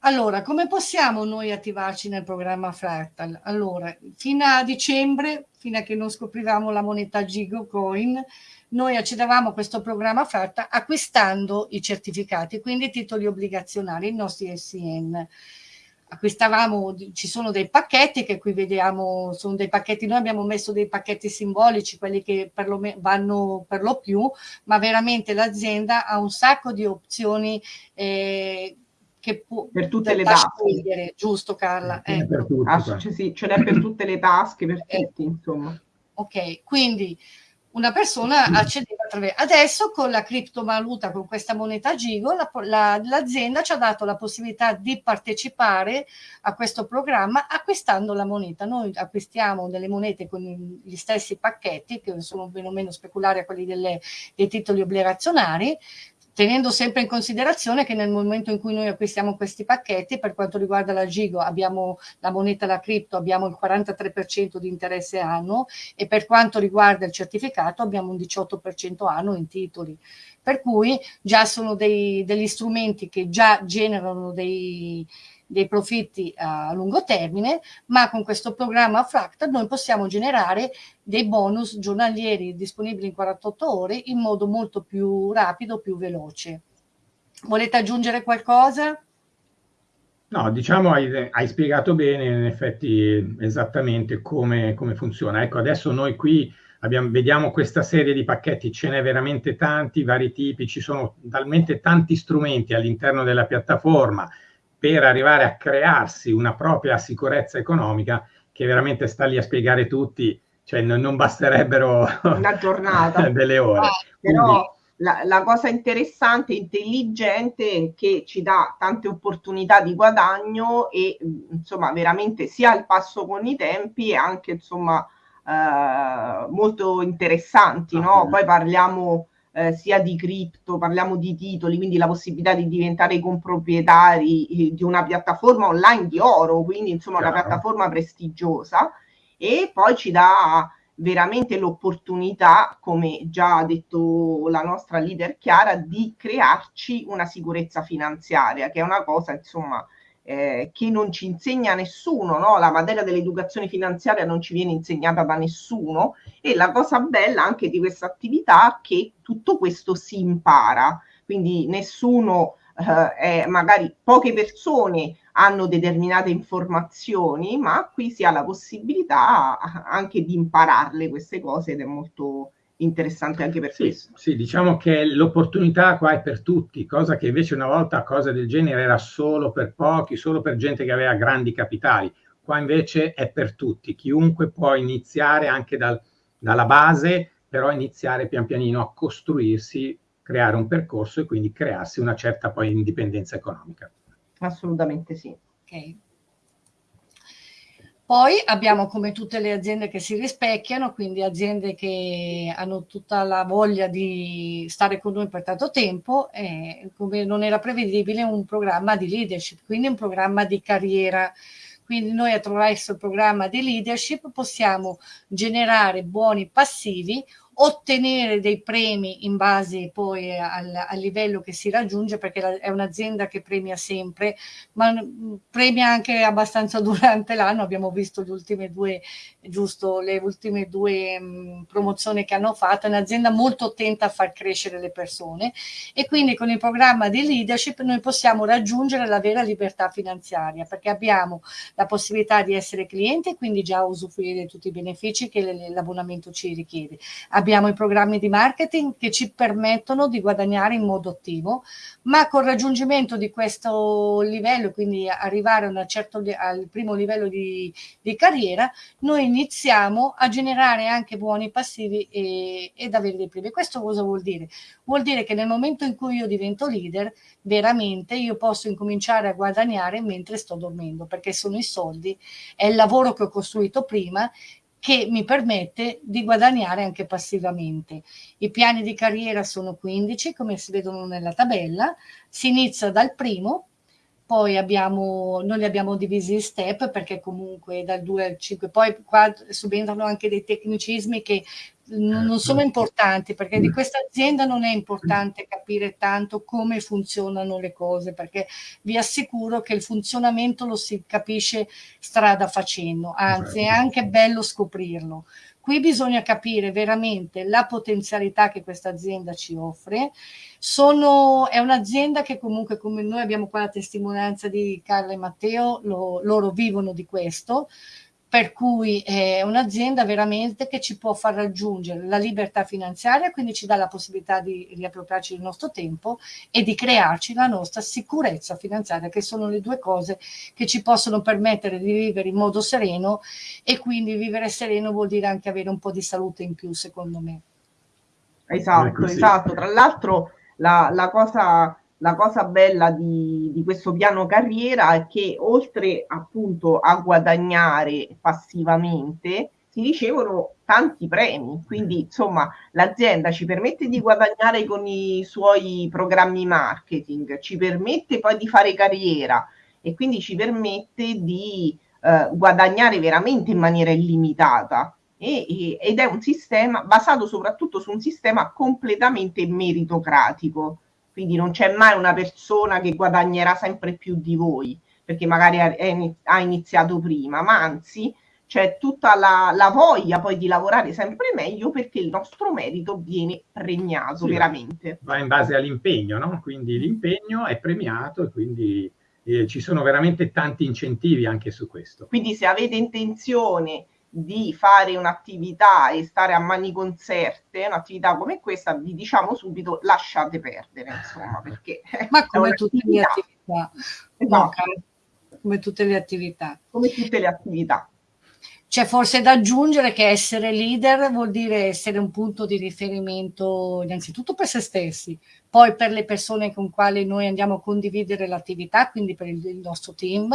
Allora, come possiamo noi attivarci nel programma Fractal? Allora, fino a dicembre, fino a che non scoprivamo la moneta Gigo Coin, noi accedevamo a questo programma Fractal acquistando i certificati, quindi i titoli obbligazionari, i nostri SN. Acquistavamo, ci sono dei pacchetti che qui vediamo, sono dei pacchetti, noi abbiamo messo dei pacchetti simbolici, quelli che per lo, vanno per lo più, ma veramente l'azienda ha un sacco di opzioni eh, che può per tutte le tasche giusto Carla? Ecco. Per tutti, ah, cioè, sì, ce n'è per tutte le tasche, per eh. tutti, insomma. Ok, quindi una persona accedeva attraverso... Adesso con la criptovaluta, con questa moneta Gigo, la, la, l'azienda ci ha dato la possibilità di partecipare a questo programma acquistando la moneta. Noi acquistiamo delle monete con gli stessi pacchetti, che sono meno o meno speculari a quelli delle, dei titoli obbligazionari, tenendo sempre in considerazione che nel momento in cui noi acquistiamo questi pacchetti, per quanto riguarda la Gigo, abbiamo la moneta, la cripto, abbiamo il 43% di interesse annuo e per quanto riguarda il certificato abbiamo un 18% annuo in titoli. Per cui già sono dei, degli strumenti che già generano dei, dei profitti a lungo termine, ma con questo programma Fractal noi possiamo generare dei bonus giornalieri disponibili in 48 ore in modo molto più rapido, più veloce. Volete aggiungere qualcosa? No, diciamo hai, hai spiegato bene in effetti esattamente come, come funziona. Ecco, adesso noi qui abbiamo, vediamo questa serie di pacchetti, ce n'è veramente tanti, vari tipi, ci sono talmente tanti strumenti all'interno della piattaforma per arrivare a crearsi una propria sicurezza economica che veramente sta lì a spiegare tutti, cioè non, non basterebbero una giornata *laughs* delle ore. Ah, però la, la, cosa interessante, intelligente, che ci dà tante opportunità di guadagno e insomma veramente sia al passo con i tempi e anche insomma eh, molto interessanti, no? Poi parliamo eh, sia di cripto, parliamo di titoli, quindi la possibilità di diventare comproprietari eh, di una piattaforma online di oro, quindi insomma Chiaro. una piattaforma prestigiosa e poi ci dà veramente l'opportunità, come già ha detto la nostra leader Chiara, di crearci una sicurezza finanziaria, che è una cosa, insomma, eh, che non ci insegna nessuno, no? la materia dell'educazione finanziaria non ci viene insegnata da nessuno e la cosa bella anche di questa attività è che tutto questo si impara, quindi nessuno, eh, è, magari poche persone hanno determinate informazioni, ma qui si ha la possibilità anche di impararle queste cose ed è molto interessante anche per sì, questo. Sì, diciamo che l'opportunità qua è per tutti, cosa che invece una volta cose del genere era solo per pochi, solo per gente che aveva grandi capitali. Qua invece è per tutti, chiunque può iniziare anche dal, dalla base, però iniziare pian pianino a costruirsi, creare un percorso e quindi crearsi una certa poi indipendenza economica. Assolutamente sì. Okay. Poi abbiamo come tutte le aziende che si rispecchiano, quindi aziende che hanno tutta la voglia di stare con noi per tanto tempo, e come non era prevedibile un programma di leadership, quindi un programma di carriera. Quindi noi attraverso il programma di leadership possiamo generare buoni passivi ottenere dei premi in base poi al, al livello che si raggiunge perché la, è un'azienda che premia sempre ma mm, premia anche abbastanza *laughs* durante l'anno. Abbiamo visto le ultime due giusto le ultime due mh, mm, promozioni che hanno fatto. È un'azienda molto attenta a far crescere le persone. E quindi con il programma di leadership noi possiamo raggiungere la vera libertà finanziaria perché abbiamo la possibilità di essere clienti e quindi già usufruire di tutti i benefici che l'abbonamento ci richiede abbiamo i programmi di marketing che ci permettono di guadagnare in modo attivo, ma col raggiungimento di questo livello, quindi arrivare certo, al primo livello di, di, carriera, noi iniziamo a generare anche buoni passivi e, ed avere dei premi. Questo cosa vuol dire? Vuol dire che nel momento in cui io divento leader, veramente io posso incominciare a guadagnare mentre sto dormendo, perché sono i soldi, è il lavoro che ho costruito prima che mi permette di guadagnare anche passivamente. I piani di carriera sono 15, come si vedono nella tabella, si inizia dal primo, poi abbiamo, noi li abbiamo divisi in step perché comunque dal 2 al 5, poi qua subentrano anche dei tecnicismi che non sono certo. importanti perché di questa azienda non è importante capire tanto come funzionano le cose perché vi assicuro che il funzionamento lo si capisce strada facendo. Anzi è anche bello scoprirlo qui bisogna capire veramente la potenzialità che questa azienda ci offre. Sono, è un'azienda che comunque come noi abbiamo qua la testimonianza di Carla e Matteo lo, loro vivono di questo per cui è un'azienda veramente che ci può far raggiungere la libertà finanziaria, quindi ci dà la possibilità di riappropriarci il nostro tempo e di crearci la nostra sicurezza finanziaria, che sono le due cose che ci possono permettere di vivere in modo sereno e quindi vivere sereno vuol dire anche avere un po' di salute in più, secondo me. Esatto, esatto. Tra l'altro la, la cosa la cosa bella di, di, questo piano carriera è che oltre appunto a guadagnare passivamente si ricevono tanti premi, quindi insomma l'azienda ci permette di guadagnare con i suoi programmi marketing, ci permette poi di fare carriera e quindi ci permette di eh, guadagnare veramente in maniera illimitata. E, e, ed è un sistema basato soprattutto su un sistema completamente meritocratico quindi non c'è mai una persona che guadagnerà sempre più di voi, perché magari ha iniziato prima, ma anzi c'è tutta la, la, voglia poi di lavorare sempre meglio perché il nostro merito viene premiato sì, veramente. Va in base all'impegno, no? Quindi l'impegno è premiato e quindi eh, ci sono veramente tanti incentivi anche su questo. Quindi se avete intenzione di fare un'attività e stare a mani conserte, un'attività come questa, vi diciamo subito lasciate perdere, insomma, perché Ma come tutte le attività. Esatto. No, come tutte le attività. Come tutte le attività. C'è forse da aggiungere che essere leader vuol dire essere un punto di riferimento innanzitutto per se stessi, poi per le persone con quali noi andiamo a condividere l'attività, quindi per il, il nostro team,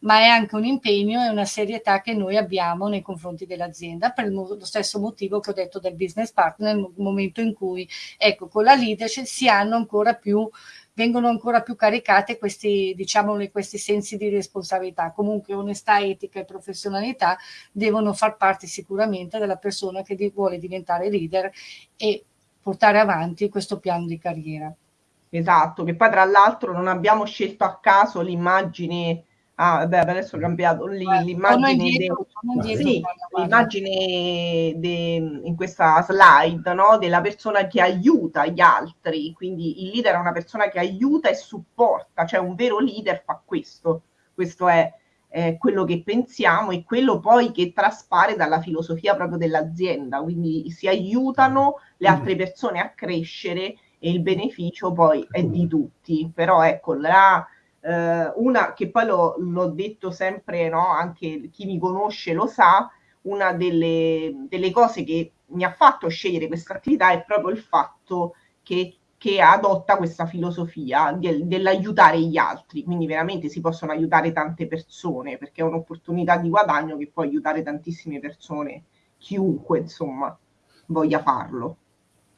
ma è anche un impegno e una serietà che noi abbiamo nei confronti dell'azienda per lo stesso motivo che ho detto del business partner nel momento in cui, ecco, con la leadership si hanno ancora più vengono ancora più caricate questi, diciamo, questi sensi di responsabilità. Comunque onestà, etica e professionalità devono far parte sicuramente della persona che vuole diventare leader e portare avanti questo piano di carriera. Esatto, che poi tra l'altro non abbiamo scelto a caso l'immagine Ah, beh, adesso ho cambiato l'immagine, sì, in questa slide no? della persona che aiuta gli altri. Quindi il leader è una persona che aiuta e supporta, cioè un vero leader fa questo. Questo è eh, quello che pensiamo e quello poi che traspare dalla filosofia proprio dell'azienda. Quindi si aiutano le mm. altre persone a crescere e il beneficio poi è di tutti. Però ecco, la eh, una che poi l'ho, detto sempre, no? anche chi mi conosce lo sa, una delle, delle cose che mi ha fatto scegliere questa attività è proprio il fatto che, che adotta questa filosofia del, dell'aiutare gli altri, quindi veramente si possono aiutare tante persone perché è un'opportunità di guadagno che può aiutare tantissime persone, chiunque insomma voglia farlo.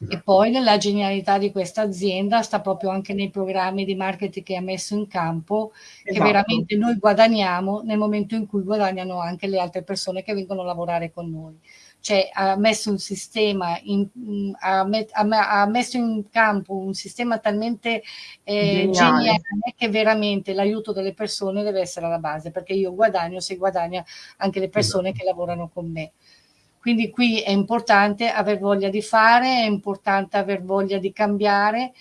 E poi nella genialità di questa azienda sta proprio anche nei programmi di marketing che ha messo in campo, esatto. che veramente noi guadagniamo nel momento in cui guadagnano anche le altre persone che vengono a lavorare con noi. Cioè ha messo un sistema, in, ha, met, ha, messo in campo un sistema talmente eh, geniale che veramente l'aiuto delle persone deve essere alla base, perché io guadagno se guadagna anche le persone esatto. che lavorano con me. Quindi qui è importante aver voglia di fare, è importante aver voglia di cambiare,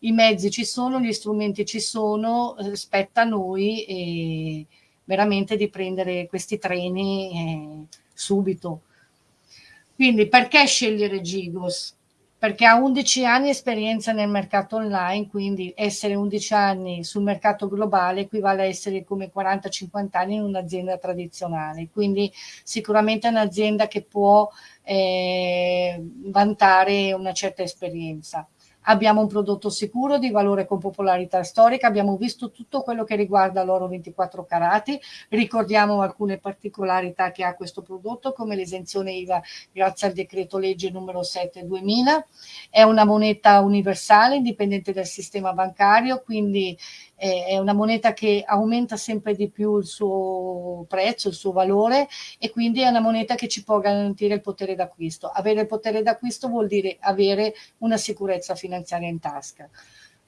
i mezzi ci sono, gli strumenti ci sono, spetta a noi veramente di prendere questi treni eh, subito. Quindi perché scegliere Gigos? Perché ha 11 anni di esperienza nel mercato online, quindi essere 11 anni sul mercato globale equivale a essere come 40-50 anni in un'azienda tradizionale, quindi sicuramente è un'azienda che può eh, vantare una certa esperienza abbiamo un prodotto sicuro di valore con popolarità storica, abbiamo visto tutto quello che riguarda l'oro 24 carati, ricordiamo alcune particolarità che ha questo prodotto come l'esenzione IVA grazie al decreto legge numero 7 2000, è una moneta universale indipendente dal sistema bancario, quindi è una moneta che aumenta sempre di più il suo prezzo, il suo valore e quindi è una moneta che ci può garantire il potere d'acquisto. Avere il potere d'acquisto vuol dire avere una sicurezza finanziaria in tasca.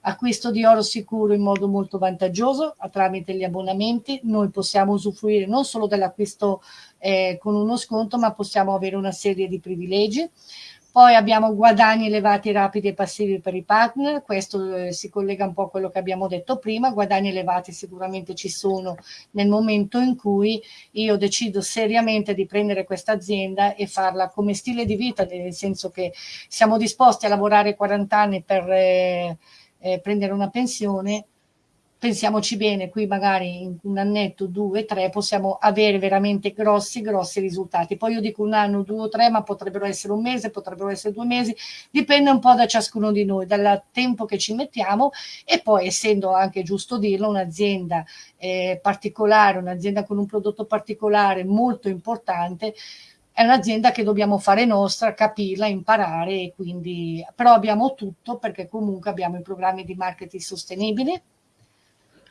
Acquisto di oro sicuro in modo molto vantaggioso tramite gli abbonamenti, noi possiamo usufruire non solo dell'acquisto eh, con uno sconto ma possiamo avere una serie di privilegi poi abbiamo guadagni elevati, rapidi e passivi per i partner, questo eh, si collega un po' a quello che abbiamo detto prima, guadagni elevati sicuramente ci sono nel momento in cui io decido seriamente di prendere questa azienda e farla come stile di vita, nel senso che siamo disposti a lavorare 40 anni per eh, eh, prendere una pensione, pensiamoci bene, qui magari in un annetto, due, tre, possiamo avere veramente grossi, grossi risultati. Poi io dico un anno, due o tre, ma potrebbero essere un mese, potrebbero essere due mesi, dipende un po' da ciascuno di noi, dal tempo che ci mettiamo e poi essendo anche giusto dirlo, un'azienda eh, particolare, un'azienda con un prodotto particolare molto importante, è un'azienda che dobbiamo fare nostra, capirla, imparare e quindi però abbiamo tutto perché comunque abbiamo i programmi di marketing sostenibili,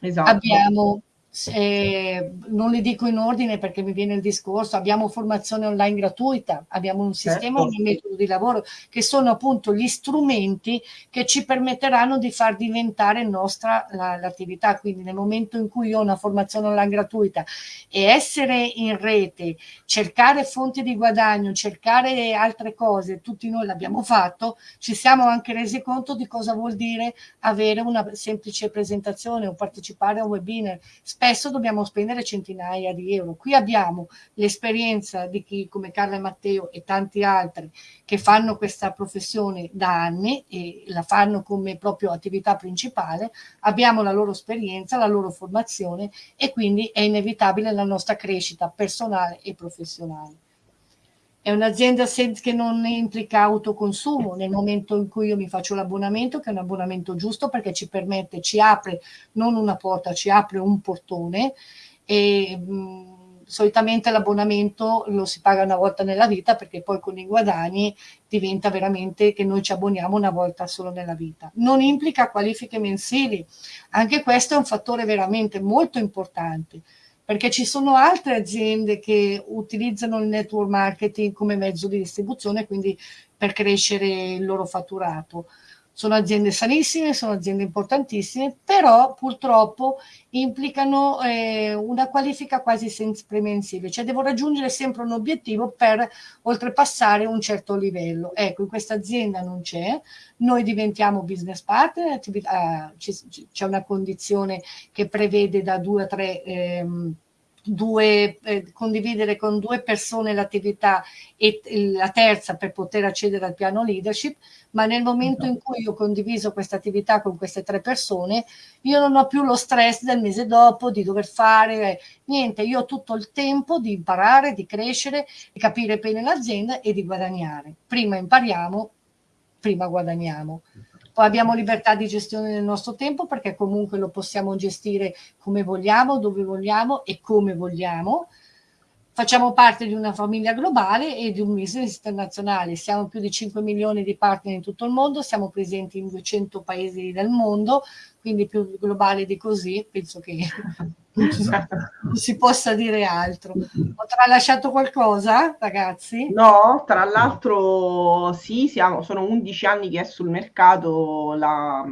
Esatto. Abbiamo eh, non li dico in ordine perché mi viene il discorso, abbiamo formazione online gratuita, abbiamo un sistema, certo. un metodo di lavoro che sono appunto gli strumenti che ci permetteranno di far diventare nostra l'attività. La, Quindi nel momento in cui ho una formazione online gratuita e essere in rete, cercare fonti di guadagno, cercare altre cose, tutti noi l'abbiamo fatto, ci siamo anche resi conto di cosa vuol dire avere una semplice presentazione o partecipare a un webinar spesso dobbiamo spendere centinaia di euro. Qui abbiamo l'esperienza di chi come Carla e Matteo e tanti altri che fanno questa professione da anni e la fanno come proprio attività principale, abbiamo la loro esperienza, la loro formazione e quindi è inevitabile la nostra crescita personale e professionale. È un'azienda che non implica autoconsumo. Nel momento in cui io mi faccio l'abbonamento, che è un abbonamento giusto perché ci permette, ci apre non una porta, ci apre un portone. E mh, solitamente l'abbonamento lo si paga una volta nella vita perché poi con i guadagni diventa veramente che noi ci abboniamo una volta solo nella vita. Non implica qualifiche mensili, anche questo è un fattore veramente molto importante perché ci sono altre aziende che utilizzano il network marketing come mezzo di distribuzione, quindi per crescere il loro fatturato. Sono aziende sanissime, sono aziende importantissime, però purtroppo implicano eh, una qualifica quasi sempre mensile, cioè devo raggiungere sempre un obiettivo per oltrepassare un certo livello. Ecco, in questa azienda non c'è, noi diventiamo business partner, attività, c'è una condizione che prevede da due a tre... Ehm, due, eh, condividere con due persone l'attività e la terza per poter accedere al piano leadership, ma nel momento in cui ho condiviso questa attività con queste tre persone, io non ho più lo stress del mese dopo di dover fare eh, niente, io ho tutto il tempo di imparare, di crescere, di capire bene l'azienda e di guadagnare. Prima impariamo, prima guadagniamo. Poi abbiamo libertà di gestione del nostro tempo perché comunque lo possiamo gestire come vogliamo, dove vogliamo e come vogliamo. Facciamo parte di una famiglia globale e di un business internazionale. Siamo più di 5 milioni di partner in tutto il mondo, siamo presenti in 200 paesi del mondo, quindi più globale di così, penso che *laughs* non si possa dire altro. Ho tralasciato qualcosa, ragazzi? No, tra l'altro sì, siamo, sono 11 anni che è sul mercato la,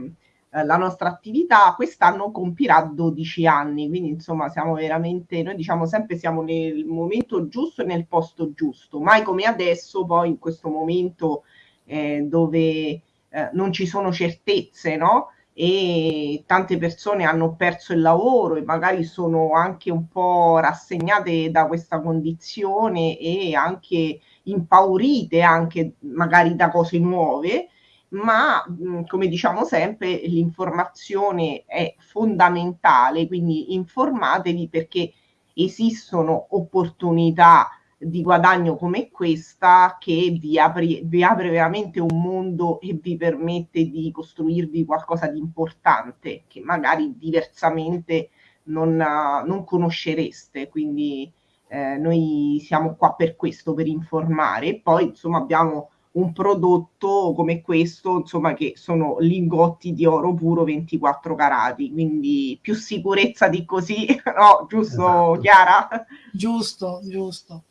la nostra attività, quest'anno compirà 12 anni, quindi insomma siamo veramente, noi diciamo sempre siamo nel momento giusto e nel posto giusto, mai come adesso, poi in questo momento eh, dove eh, non ci sono certezze, no? E tante persone hanno perso il lavoro e magari sono anche un po' rassegnate da questa condizione e anche impaurite anche magari da cose nuove, ma come diciamo sempre l'informazione è fondamentale, quindi informatevi perché esistono opportunità di guadagno come questa che vi apre, vi apre veramente un mondo e vi permette di costruirvi qualcosa di importante che magari diversamente non, non conoscereste. Quindi eh, noi siamo qua per questo, per informare. E poi insomma abbiamo un prodotto come questo, insomma, che sono lingotti di oro puro 24 carati, quindi più sicurezza di così, *laughs* no? Giusto, esatto. Chiara? Giusto, giusto.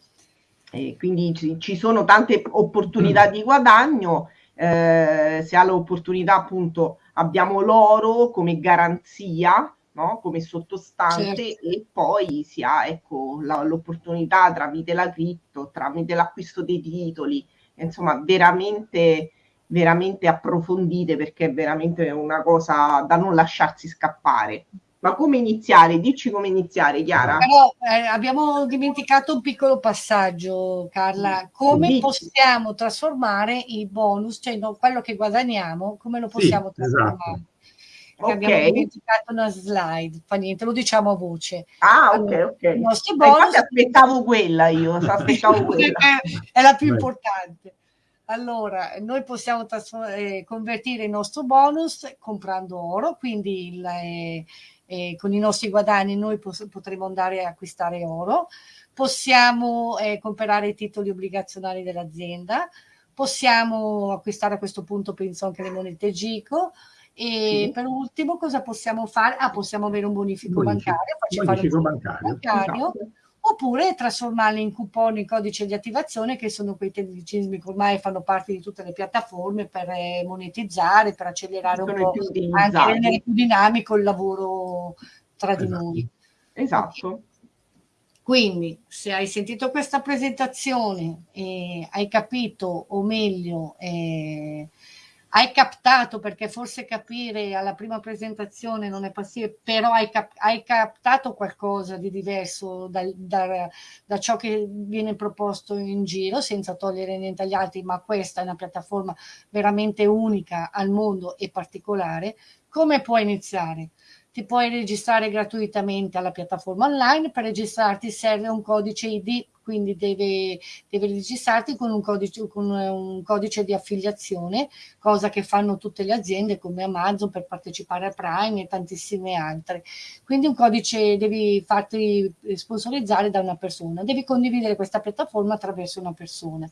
E quindi ci, ci, sono tante opportunità mm. di guadagno. Eh, se ha l'opportunità, appunto, abbiamo l'oro come garanzia, no? come sottostante, certo. e poi si ha ecco, la, l'opportunità tramite la cripto, tramite l'acquisto dei titoli, insomma, veramente veramente approfondite perché è veramente una cosa da non lasciarsi scappare. Ma come iniziare? Dici come iniziare, Chiara? Però eh, abbiamo dimenticato un piccolo passaggio, Carla. Come Dici. possiamo trasformare i bonus, cioè no, quello che guadagniamo, come lo possiamo sì, trasformare? Esatto. Okay. Abbiamo dimenticato una slide, fa niente, lo diciamo a voce. Ah, allora, ok, ok. I nostri bonus... aspettavo quella io, *laughs* aspettavo quella. è la più importante. Allora, noi possiamo eh, convertire il nostro bonus comprando oro, quindi il, eh, eh, con i nostri guadagni noi potremo andare a acquistare oro, possiamo eh, comprare i titoli obbligazionari dell'azienda, possiamo acquistare a questo punto penso anche le monete GICO e sì. per ultimo cosa possiamo fare? Ah, possiamo avere un bonifico, bonifico. bancario, bonifico bancario, bancario. esatto oppure trasformarli in coupon, in codice di attivazione, che sono quei tecnicismi che ormai fanno parte di tutte le piattaforme per eh, monetizzare, per accelerare un po', anche rendere più dinamico il lavoro tra esatto. di noi. Esatto. Quindi, se hai sentito questa presentazione e hai capito, o meglio, eh, hai captato, perché forse capire alla prima presentazione non è possibile, però hai, cap- hai captato qualcosa di diverso da, da, da, ciò che viene proposto in giro, senza togliere niente agli altri, ma questa è una piattaforma veramente unica al mondo e particolare, come puoi iniziare? Ti puoi registrare gratuitamente alla piattaforma online, per registrarti serve un codice ID quindi deve, deve registrarti con un, codice, con un codice di affiliazione, cosa che fanno tutte le aziende come Amazon per partecipare a Prime e tantissime altre. Quindi un codice devi farti sponsorizzare da una persona, devi condividere questa piattaforma attraverso una persona.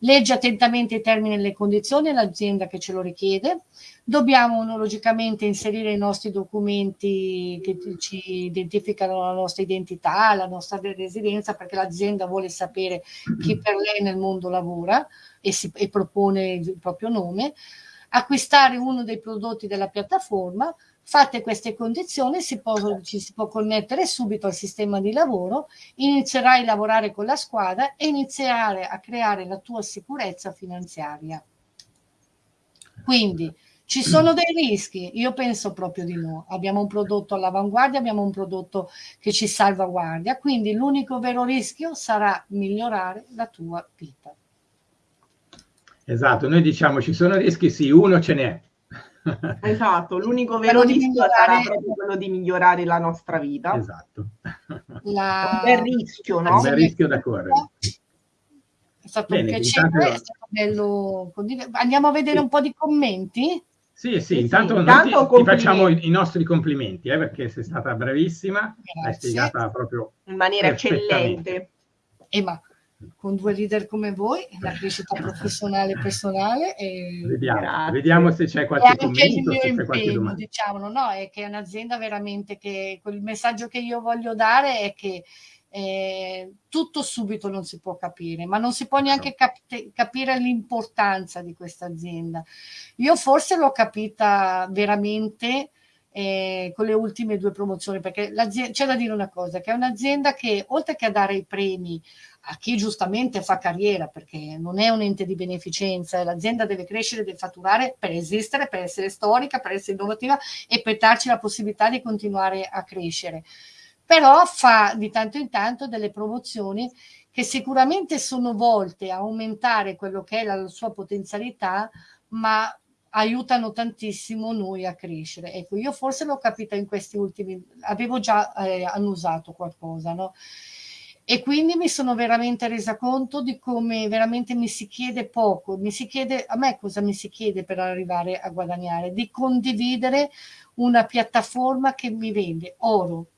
Leggi attentamente i termini e le condizioni, l'azienda che ce lo richiede, dobbiamo logicamente inserire i nostri documenti che ci identificano la nostra identità, la nostra residenza, perché l'azienda vuole sapere chi per lei nel mondo lavora e, si, e propone il proprio nome, acquistare uno dei prodotti della piattaforma, fatte queste condizioni si può, ci si può connettere subito al sistema di lavoro, inizierai a lavorare con la squadra e iniziare a creare la tua sicurezza finanziaria. Quindi ci sono dei rischi? Io penso proprio di no. Abbiamo un prodotto all'avanguardia, abbiamo un prodotto che ci salvaguardia, quindi l'unico vero rischio sarà migliorare la tua vita. Esatto, noi diciamo ci sono rischi, sì, uno ce n'è. *laughs* Esatto, l'unico vero rischio migliorare... sarà proprio quello di migliorare la nostra vita. Esatto. La... *laughs* Un bel rischio, no? Un bel rischio da correre. È stato Bene, un piacere, intanto... è stato bello. Andiamo a vedere sì. un po' di commenti. Sì, sì, intanto, sì, intanto ti, ti, facciamo i, i, nostri complimenti, eh, perché sei stata bravissima, Grazie. hai spiegata proprio in maniera eccellente. E ma con due leader come voi, la crescita professionale e personale. E... Vediamo, vediamo, se c'è qualche commento, se c'è qualche domanda. Diciamolo, no? È che è un'azienda veramente che quel messaggio che io voglio dare è che eh, tutto subito non si può capire, ma non si può neanche cap capire l'importanza di questa azienda. Io forse l'ho capita veramente eh, con le ultime due promozioni, perché c'è da dire una cosa, che è un'azienda che oltre che a dare i premi a chi giustamente fa carriera, perché non è un ente di beneficenza, l'azienda deve crescere, deve fatturare per esistere, per essere storica, per essere innovativa e per darci la possibilità di continuare a crescere però fa di tanto in tanto delle promozioni che sicuramente sono volte a aumentare quello che è la sua potenzialità, ma aiutano tantissimo noi a crescere. Ecco, io forse l'ho capita in questi ultimi, avevo già eh, annusato qualcosa, no? E quindi mi sono veramente resa conto di come veramente mi si chiede poco, mi si chiede, a me cosa mi si chiede per arrivare a guadagnare? Di condividere una piattaforma che mi vende oro,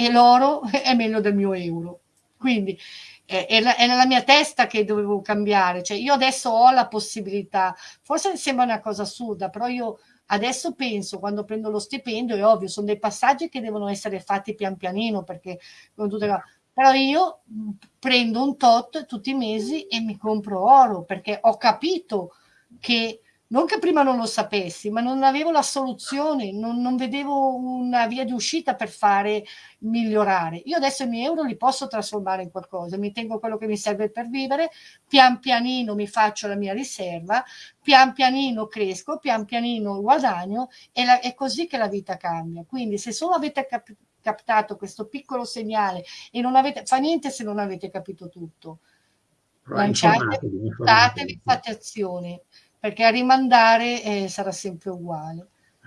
e l'oro *laughs* è meglio del mio euro. Quindi è, è, nella mia testa che dovevo cambiare. Cioè, io adesso ho la possibilità, forse sembra una cosa assurda, però io adesso penso, quando prendo lo stipendio, è ovvio, sono dei passaggi che devono essere fatti pian pianino, perché però io prendo un tot tutti i mesi e mi compro oro, perché ho capito che non che prima non lo sapessi, ma non avevo la soluzione, non, non, vedevo una via di uscita per fare migliorare. Io adesso i miei euro li posso trasformare in qualcosa, mi tengo quello che mi serve per vivere, pian pianino mi faccio la mia riserva, pian pianino cresco, pian pianino guadagno e la, è così che la vita cambia. Quindi se solo avete cap captato questo piccolo segnale e non avete, fa niente se non avete capito tutto. Lanciatevi, fate azioni perché a rimandare eh, sarà sempre uguale.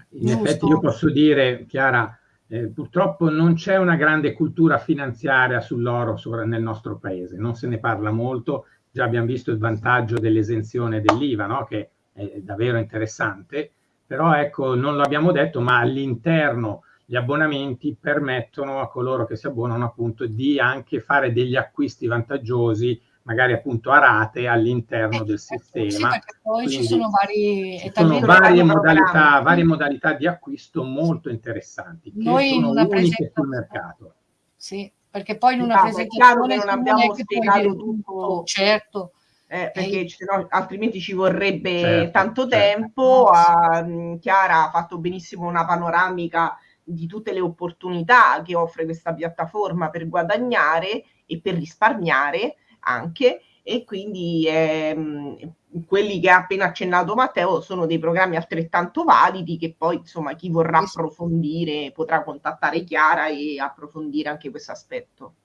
In Giusto? effetti io posso dire, Chiara, eh, purtroppo non c'è una grande cultura finanziaria sull'oro nel nostro paese, non se ne parla molto, già abbiamo visto il vantaggio dell'esenzione dell'IVA, no? che è davvero interessante, però ecco, non l'abbiamo detto, ma all'interno gli abbonamenti permettono a coloro che si abbonano appunto di anche fare degli acquisti vantaggiosi magari appunto a rate all'interno eh, del sistema. Sì, perché poi Quindi ci sono, vari, ci sono varie, modalità, varie modalità di acquisto molto interessanti che Noi sono uniche sul mercato. Sì, perché poi in una esatto, presentazione non abbiamo spiegato tutto, certo. Eh, perché no, altrimenti ci vorrebbe certo, tanto certo. tempo. Ah, Chiara ha fatto benissimo una panoramica di tutte le opportunità che offre questa piattaforma per guadagnare e per risparmiare anche e quindi ehm, quelli che ha appena accennato Matteo sono dei programmi altrettanto validi che poi insomma chi vorrà approfondire potrà contattare Chiara e approfondire anche questo aspetto.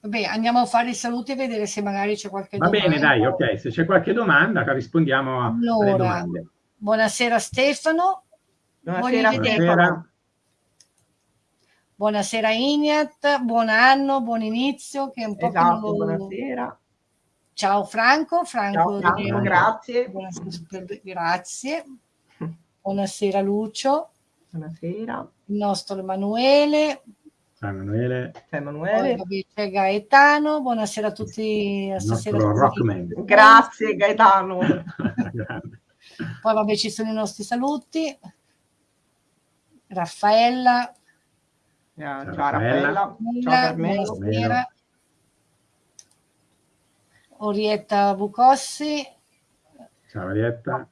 Vabbè, andiamo a fare i saluti e vedere se magari c'è qualche Va domanda. bene, dai, ok, se c'è qualche domanda rispondiamo a, allora, alle domande. Buonasera Stefano. Buonasera, Stefano. Buonasera Ignat, buon anno, buon inizio. Che un po esatto, lo... buonasera. Ciao Franco, Franco, Ciao, Franco grazie. Buonasera, grazie. Buonasera Lucio. Buonasera. Il nostro Emanuele. Ciao Emanuele. Ciao Emanuele. C'è Gaetano, buonasera a tutti. Stasera Rockman. Grazie Gaetano. *laughs* Poi vabbè ci sono i nostri saluti. Raffaella. Ciao, ciao Raffaella. Ciao Carmelo. Buonasera. Orietta Bucossi. Ciao Orietta.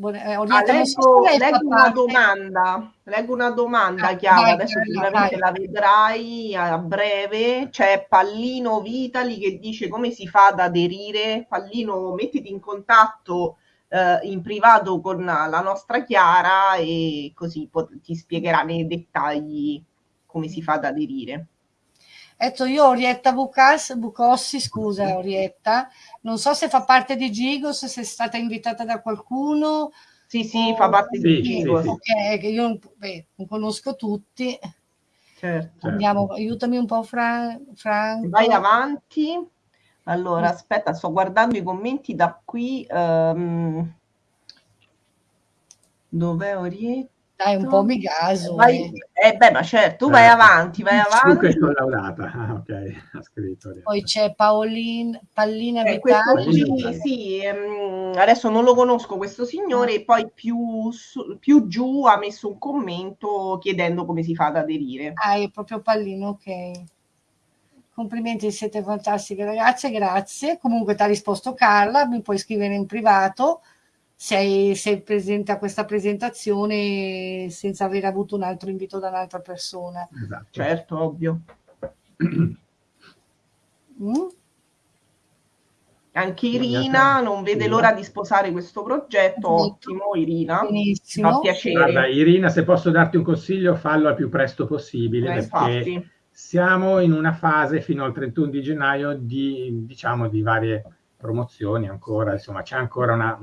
Eh, ah, leggo, leggo una domanda, leggo una domanda ah, Chiara, vai, adesso sicuramente la vedrai a breve. C'è Pallino Vitali che dice come si fa ad aderire. Pallino, mettiti in contatto eh, in privato con la nostra Chiara e così pot- ti spiegherà nei dettagli come si fa ad aderire. Ecco, io Orietta Bucas, Bucossi, scusa Orietta, non so se fa parte di Gigos, se è stata invitata da qualcuno. Sì, sì, o... fa parte di Gigos. Sì, Ok, io beh, non conosco tutti. Certo. Andiamo, aiutami un po' Fra, Franco. Vai avanti. Allora, aspetta, sto guardando i commenti da qui. Um... Dov'è Orietta? Dai, un po' mi gaso. Vai, eh. eh, beh, ma certo, tu vai eh, avanti, vai avanti. è collaudata, ah, ok, ha scritto. Poi c'è Paolin, Pallina eh, questo qui, sì, um, adesso non lo conosco questo signore, e poi più, su, più giù ha messo un commento chiedendo come si fa ad aderire. Ah, è proprio Pallino, ok. Complimenti, siete fantastiche ragazze, grazie. Comunque ti ha risposto Carla, mi puoi scrivere in privato sei, sei presente a questa presentazione senza aver avuto un altro invito da un'altra persona. Esatto. Certo, ovvio. Mm? Anche Irina non vede l'ora di sposare questo progetto. Ottimo, Irina. Benissimo. Fa piacere. Guarda, Irina, se posso darti un consiglio, fallo al più presto possibile. Eh, perché infatti. siamo in una fase fino al 31 di gennaio di, diciamo, di varie promozioni ancora, insomma c'è ancora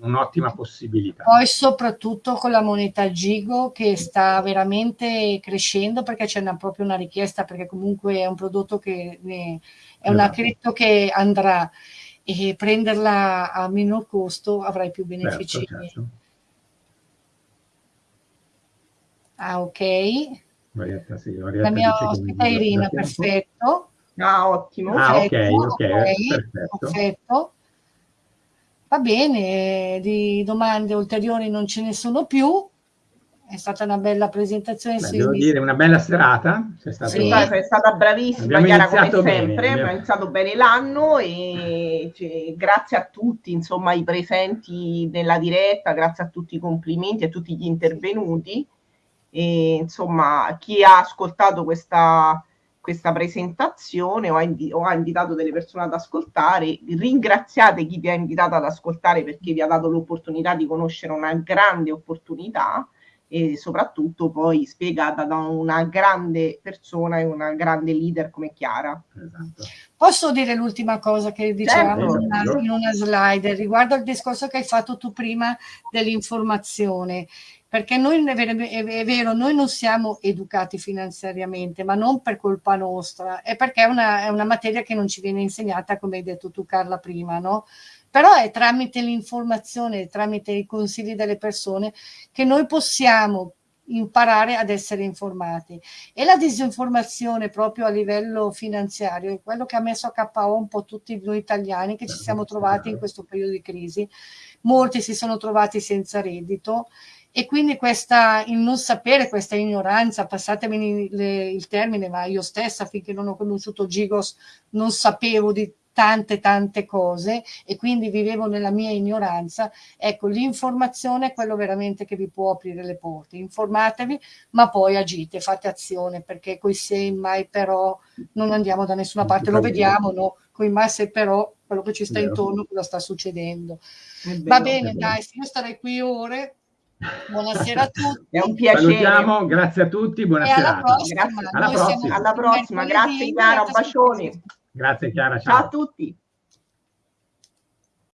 un'ottima possibilità. Poi soprattutto con la moneta Gigo che sta veramente crescendo perché c'è proprio una richiesta perché comunque è un prodotto che ne, è una esatto. cripto che andrà e prenderla a minor costo avrai più certo, benefici. Certo, certo. Ah ok. Marietta, sì, la mia ospite Irina, perfetto. Ah, ottimo. Ah, ok, ok, perfetto. perfetto. Va bene, di domande ulteriori non ce ne sono più. È stata una bella presentazione. Beh, devo dire, una bella serata. Sei stata, sì. è stata bravissima, Chiara, come sempre. Bene. Abbiamo iniziato bene l'anno e cioè, grazie a tutti, insomma, i presenti nella diretta, grazie a tutti i complimenti, a tutti gli intervenuti. E, insomma, chi ha ascoltato questa questa presentazione o ha, invi- o ha, invitato delle persone ad ascoltare. Ringraziate chi vi ha invitato ad ascoltare perché vi ha dato l'opportunità di conoscere una grande opportunità e soprattutto poi spiegata da una grande persona e una grande leader come Chiara. Esatto. Posso dire l'ultima cosa che dicevamo certo. in, una, in una slide riguardo al discorso che hai fatto tu prima dell'informazione perché noi è vero, noi non siamo educati finanziariamente, ma non per colpa nostra, è perché è una, è una materia che non ci viene insegnata, come hai detto tu Carla prima, no? Però è tramite l'informazione, tramite i consigli delle persone che noi possiamo imparare ad essere informati. E la disinformazione proprio a livello finanziario è quello che ha messo a KO un po' tutti noi italiani che ci siamo trovati in questo periodo di crisi. Molti si sono trovati senza reddito e quindi questa, il non sapere, questa ignoranza, passatemi le, il termine, ma io stessa finché non ho conosciuto Gigos non sapevo di tante tante cose e quindi vivevo nella mia ignoranza. Ecco, l'informazione è quello veramente che vi può aprire le porte. Informatevi, ma poi agite, fate azione, perché coi se mai però non andiamo da nessuna parte, lo vediamo, no? Coi mai se però quello che ci sta intorno, cosa sta succedendo. Va bene, dai, io starei qui ore, Buonasera a tutti. È un piacere. Salutiamo, grazie a tutti, buonasera. Alla prossima. Grazie. Alla prossima. Alla prossima. Grazie Chiara, bacioni. Grazie Chiara, ciao. ciao a tutti.